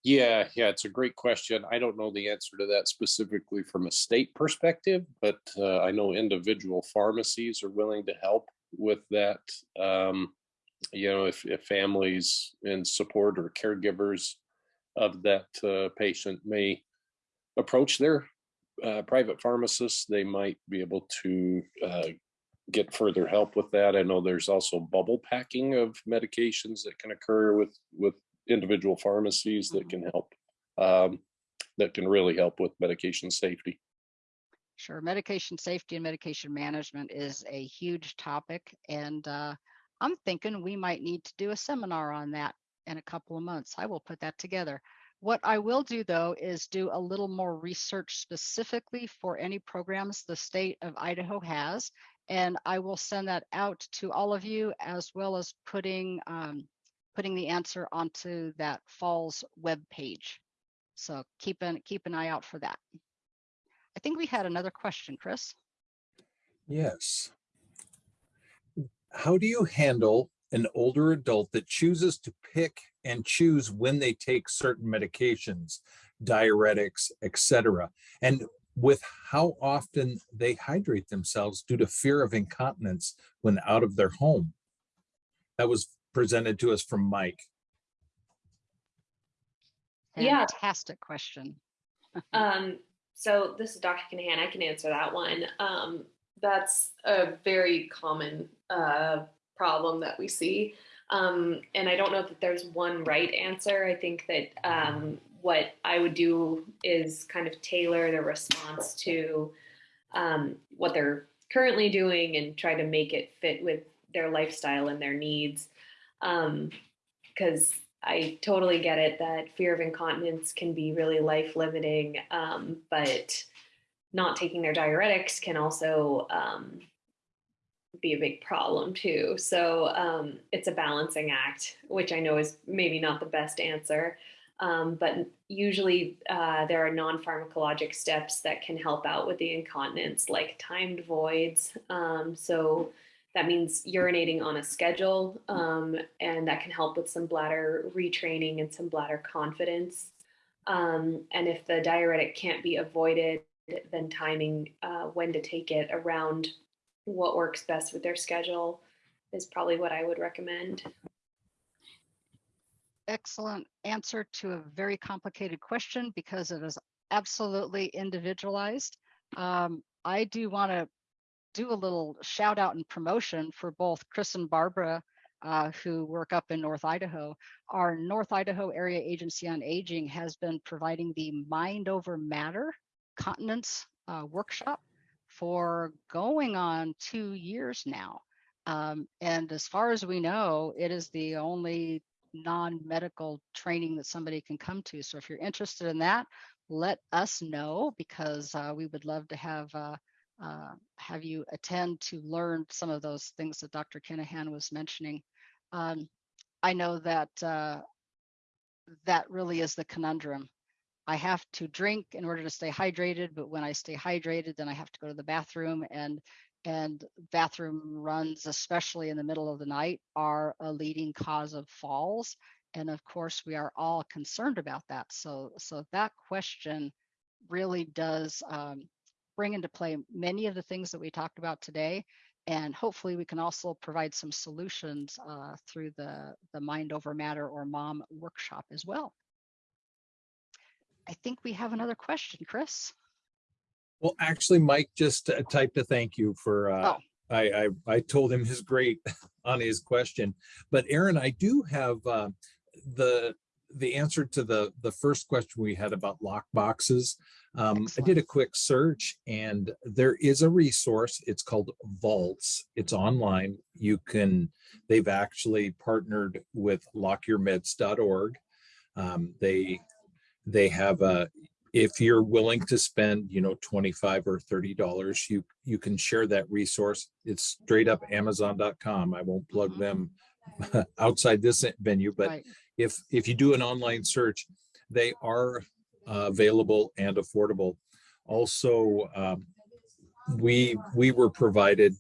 Yeah, yeah, it's a great question. I don't know the answer to that specifically from a state perspective, but uh, I know individual pharmacies are willing to help with that. Um, you know, if, if families in support or caregivers of that uh, patient may approach their uh, private pharmacists, they might be able to uh, get further help with that. I know there's also bubble packing of medications that can occur with with individual pharmacies that
Mhm.
can help um, that can really help with medication safety.
Sure, medication safety and medication management is a huge topic, and uh, I'm thinking we might need to do a seminar on that in a couple of months. I will put that together. What I will do though is do a little more research specifically for any programs the state of Idaho has, and I will send that out to all of you as well as putting um, putting the answer onto that Falls web page. So keep an keep an eye out for that. I think we had another question, Chris.
Yes. How do you handle an older adult that chooses to pick and choose when they take certain medications, diuretics, etc., and with how often they hydrate themselves due to fear of incontinence when out of their home? That was presented to us from Mike.
Yeah.
Fantastic question.
Um, so this is Dr. Kinahan. I can answer that one. Um, that's a very common uh, problem that we see. Um, and I don't know that there's one right answer. I think that um, what I would do is kind of tailor the response to um, what they're currently doing and try to make it fit with their lifestyle and their needs. Because I totally get it that fear of incontinence can be really life limiting, um, but not taking their diuretics can also um, be a big problem too. So um, it's a balancing act, which I know is maybe not the best answer. Um, but usually uh, there are non-pharmacologic steps that can help out with the incontinence, like timed voids. Um, so that means urinating on a schedule, um, and that can help with some bladder retraining and some bladder confidence. Um, and if the diuretic can't be avoided, then timing uh, when to take it around what works best with their schedule is probably what I would recommend.
Excellent answer to a very complicated question because it is absolutely individualized. Um, I do want to do a little shout out and promotion for both Chris and Barbara, uh, who work up in North Idaho. Our North Idaho Area Agency on Aging has been providing the Mind Over Matter continence uh, workshop for going on two years now. Um, and as far as we know, it is the only non-medical training that somebody can come to. So if you're interested in that, let us know because uh, we would love to have uh, uh, have you attend to learn some of those things that Dr. Kinahan was mentioning. Um, I know that uh, that really is the conundrum. I have to drink in order to stay hydrated, but when I stay hydrated, then I have to go to the bathroom and and bathroom runs, especially in the middle of the night, are a leading cause of falls. And of course, we are all concerned about that. So, so that question really does um, bring into play many of the things that we talked about today. And hopefully we can also provide some solutions uh, through the, the Mind Over Matter or MOM workshop as well. I think we have another question, Chris.
Well, actually, Mike just uh, typed a thank you for, uh,
Oh.
I, I, I told him his great on his question. But Aaron, I do have, uh, the, the answer to the, the first question we had about lock boxes. Um, I did a quick search and there is a resource. It's called Vaults. It's online. You can, they've actually partnered with lockyourmeds.org. Um, they, they have a, if you're willing to spend, you know, 25 or $30, you, you can share that resource. It's straight up amazon.com. I won't plug
Mhm.
them outside this venue, but
Right.
if, if you do an online search, they are uh, available and affordable. Also, um, we, we were provided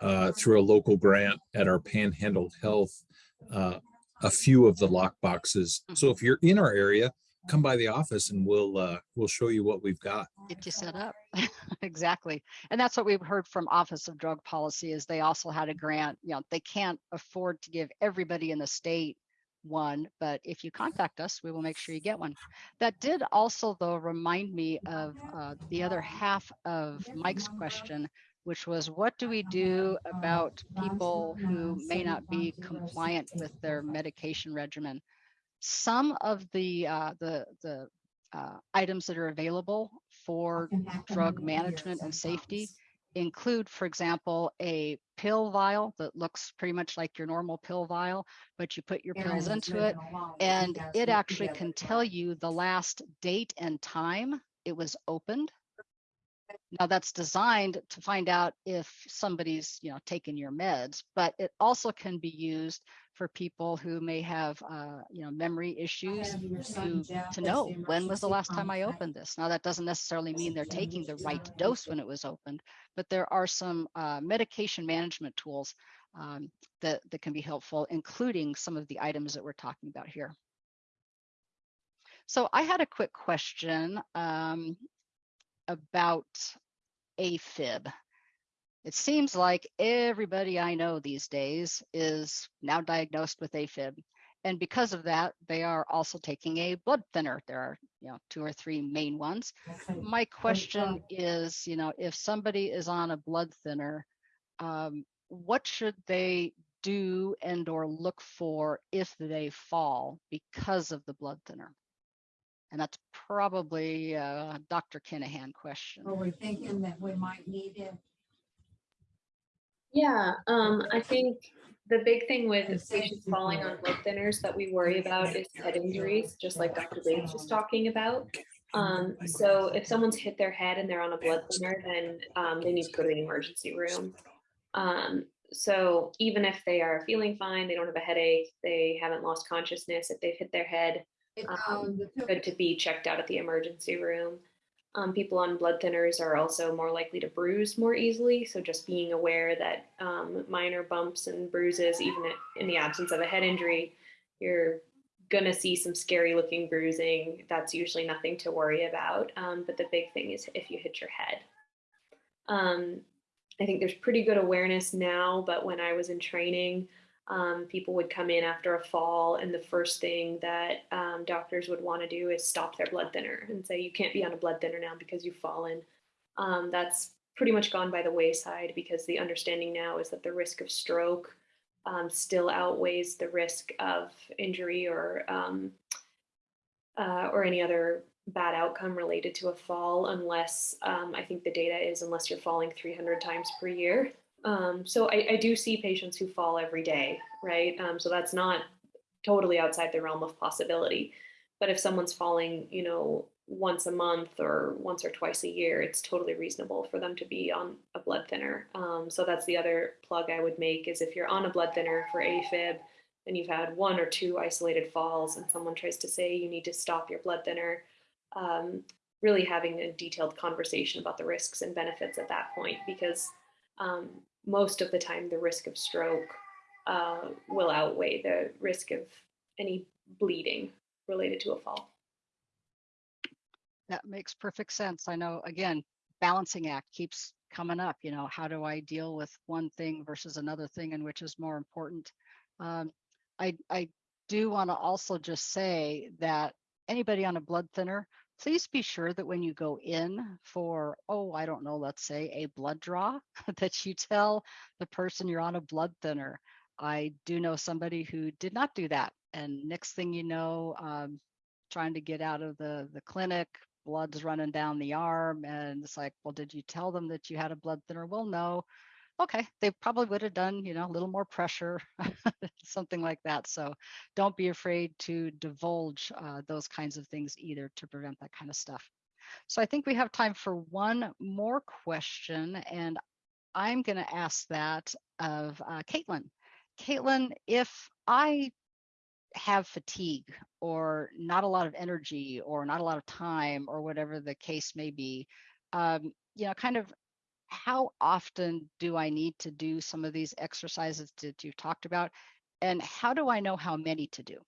uh, through a local grant at our Panhandle Health, uh, a few of the lock boxes. So if you're in our area, come by the office and we'll, uh, we'll show you what we've got.
get you set up. exactly. And that's what we've heard from Office of Drug Policy is they also had a grant, you know, they can't afford to give everybody in the state one, but if you contact us, we will make sure you get one. That did also though remind me of uh, the other half of Mike's question, which was what do we do about people who may not be compliant with their medication regimen? Some of the uh, the the uh, items that are available for drug management and safety include, for example, a pill vial that looks pretty much like your normal pill vial, but you put your pills into it and it actually can tell you the last date and time it was opened. Now that's designed to find out if somebody's, you know, taken your meds, but it also can be used for people who may have, uh, you know, memory issues to, to know when was the last time I opened this. Now that doesn't necessarily mean they're taking the right dose when it was opened, but there are some uh, medication management tools um, that, that can be helpful, including some of the items that we're talking about here. So I had a quick question um, about AFib. It seems like everybody I know these days is now diagnosed with AFib. And because of that, they are also taking a blood thinner. There are, you know, two or three main ones. My question is, you know, if somebody is on a blood thinner, um, what should they do and or look for if they fall because of the blood thinner? And that's probably a Dr. Kinahan question.
Are we thinking that we might need it?
Yeah, um, I think the big thing with patients falling on blood thinners that we worry about is head injuries, just like Dr. Bates was talking about. Um, so if someone's hit their head and they're on a blood thinner, then um, they need to go to the emergency room. Um, so even if they are feeling fine, they don't have a headache, they haven't lost consciousness, if they've hit their head,
It,
Um,
um,
good to be checked out at the emergency room. Um, people on blood thinners are also more likely to bruise more easily. So just being aware that um, minor bumps and bruises, even in the absence of a head injury, you're gonna see some scary looking bruising. That's usually nothing to worry about. Um, but the big thing is if you hit your head. Um, I think there's pretty good awareness now, but when I was in training, um, people would come in after a fall, and the first thing that um, doctors would want to do is stop their blood thinner and say, You can't be on a blood thinner now because you've fallen. Um, that's pretty much gone by the wayside because the understanding now is that the risk of stroke um, still outweighs the risk of injury or um, uh, or any other bad outcome related to a fall, unless um, I think the data is unless you're falling 300 times per year. Um, so I, I do see patients who fall every day, right? Um, so that's not totally outside the realm of possibility. But if someone's falling, you know, once a month or once or twice a year, it's totally reasonable for them to be on a blood thinner. Um, so that's the other plug I would make is if you're on a blood thinner for AFib and you've had one or two isolated falls and someone tries to say you need to stop your blood thinner, um, really having a detailed conversation about the risks and benefits at that point because um, most of the time the risk of stroke uh, will outweigh the risk of any bleeding related to a fall.
That makes perfect sense. I know, again, balancing act keeps coming up. You know, how do I deal with one thing versus another thing and which is more important? Um, I, I do want to also just say that anybody on a blood thinner, please be sure that when you go in for, oh, I don't know, let's say a blood draw, that you tell the person you're on a blood thinner. I do know somebody who did not do that. And next thing you know, um, trying to get out of the, the clinic, blood's running down the arm. And it's like, well, did you tell them that you had a blood thinner? Well, no. Okay, they probably would have done, you know, a little more pressure, something like that. So don't be afraid to divulge uh, those kinds of things either to prevent that kind of stuff. So I think we have time for one more question, and I'm going to ask that of uh, Caitlin. Caitlin, if I have fatigue or not a lot of energy or not a lot of time or whatever the case may be, um, you know, kind of how often do I need to do some of these exercises that you've talked about? And how do I know how many to do?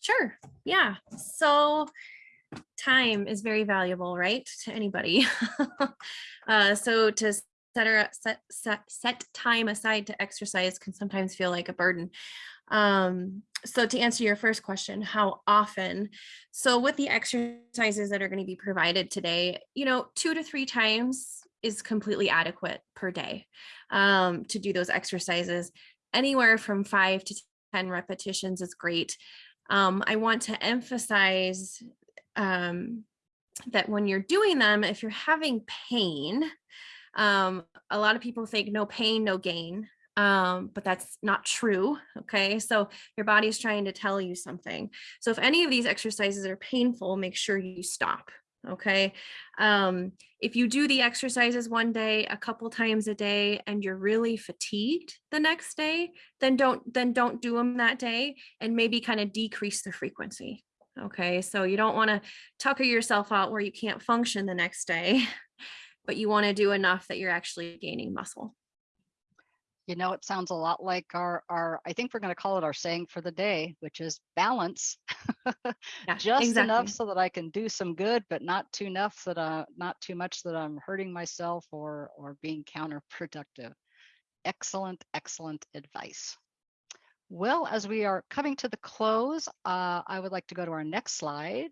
Sure. Yeah. So time is very valuable, right, to anybody. uh, so to set, set, set, set time aside to exercise can sometimes feel like a burden. Um, so to answer your first question, how often? So with the exercises that are going to be provided today, you know, two to three times is completely adequate per day um, to do those exercises. Anywhere from five to 10 repetitions is great. Um, I want to emphasize um, that when you're doing them, if you're having pain, um, a lot of people think no pain, no gain, um, but that's not true. Okay, so your body is trying to tell you something. So if any of these exercises are painful, make sure you stop. Okay, um, if you do the exercises one day, a couple times a day, and you're really fatigued the next day, then don't then don't do them that day, and maybe kind of decrease the frequency. Okay, so you don't want to tucker yourself out where you can't function the next day, but you want to do enough that you're actually gaining muscle.
You know, it sounds a lot like our, our I think we're going to call it our saying for the day, which is balance.
Yeah,
Just enough so that I can do some good, but not too enough that uh, not too much that I'm hurting myself or or being counterproductive. Excellent, excellent advice. Well, as we are coming to the close, uh, I would like to go to our next slide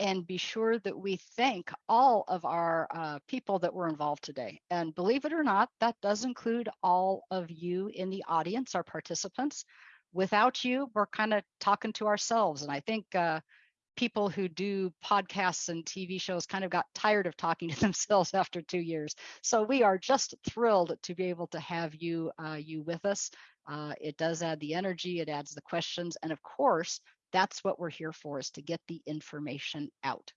and be sure that we thank all of our uh, people that were involved today. And believe it or not, that does include all of you in the audience, our participants. without you, we're kind of talking to ourselves. And I think uh, people who do podcasts and TV shows kind of got tired of talking to themselves after two years. So we are just thrilled to be able to have you uh, you with us. Uh, it does add the energy, it adds the questions, and of course, that's what we're here for is to get the information out.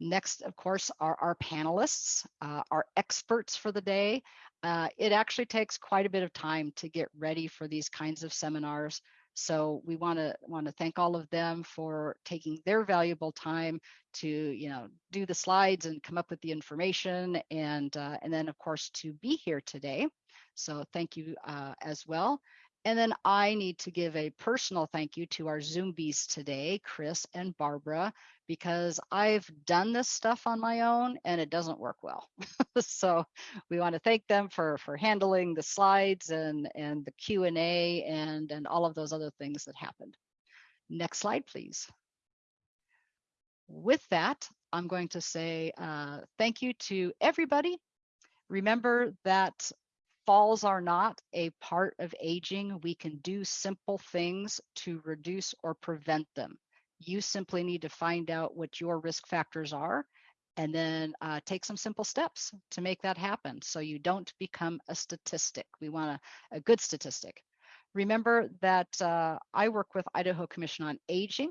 Next, of course, are our panelists, uh, our experts for the day. Uh, it actually takes quite a bit of time to get ready for these kinds of seminars. So we want to want to thank all of them for taking their valuable time to you know do the slides and come up with the information and uh, and then of course to be here today. So thank you uh, as well. And then I need to give a personal thank you to our Zumbies today, Chris and Barbara, because I've done this stuff on my own and it doesn't work well. so we want to thank them for for handling the slides and and the Q&A and and all of those other things that happened. Next slide, please. With that, I'm going to say uh, thank you to everybody. Remember that falls are not a part of aging. We can do simple things to reduce or prevent them. You simply need to find out what your risk factors are and then uh, take some simple steps to make that happen so you don't become a statistic. We want a, a good statistic. Remember that uh, I work with Idaho Commission on Aging.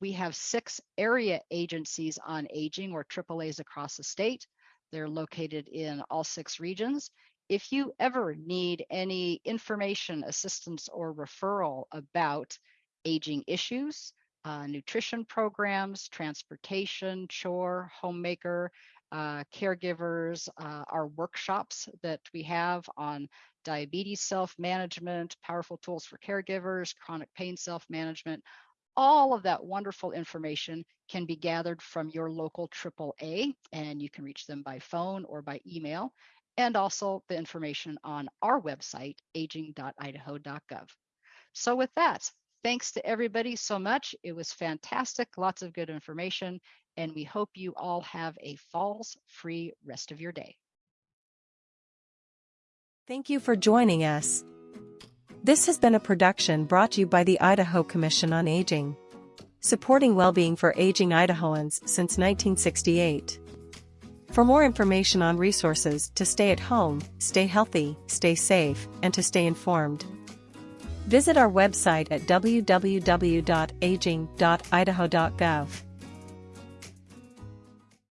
We have six area agencies on aging or AAAs across the state. They're located in all six regions. If you ever need any information, assistance, or referral about aging issues, uh, nutrition programs, transportation, chore, homemaker, uh, caregivers, uh, our workshops that we have on diabetes self-management, powerful tools for caregivers, chronic pain self-management, all of that wonderful information can be gathered from your local AAA and you can reach them by phone or by email and also the information on our website, aging.idaho.gov. So with that, thanks to everybody so much. It was fantastic, lots of good information, and we hope you all have a falls-free rest of your day.
Thank you for joining us. This has been a production brought to you by the Idaho Commission on Aging, supporting well-being for aging Idahoans since 1968. For more information on resources to stay at home, stay healthy, stay safe, and to stay informed, visit our website at www.aging.idaho.gov.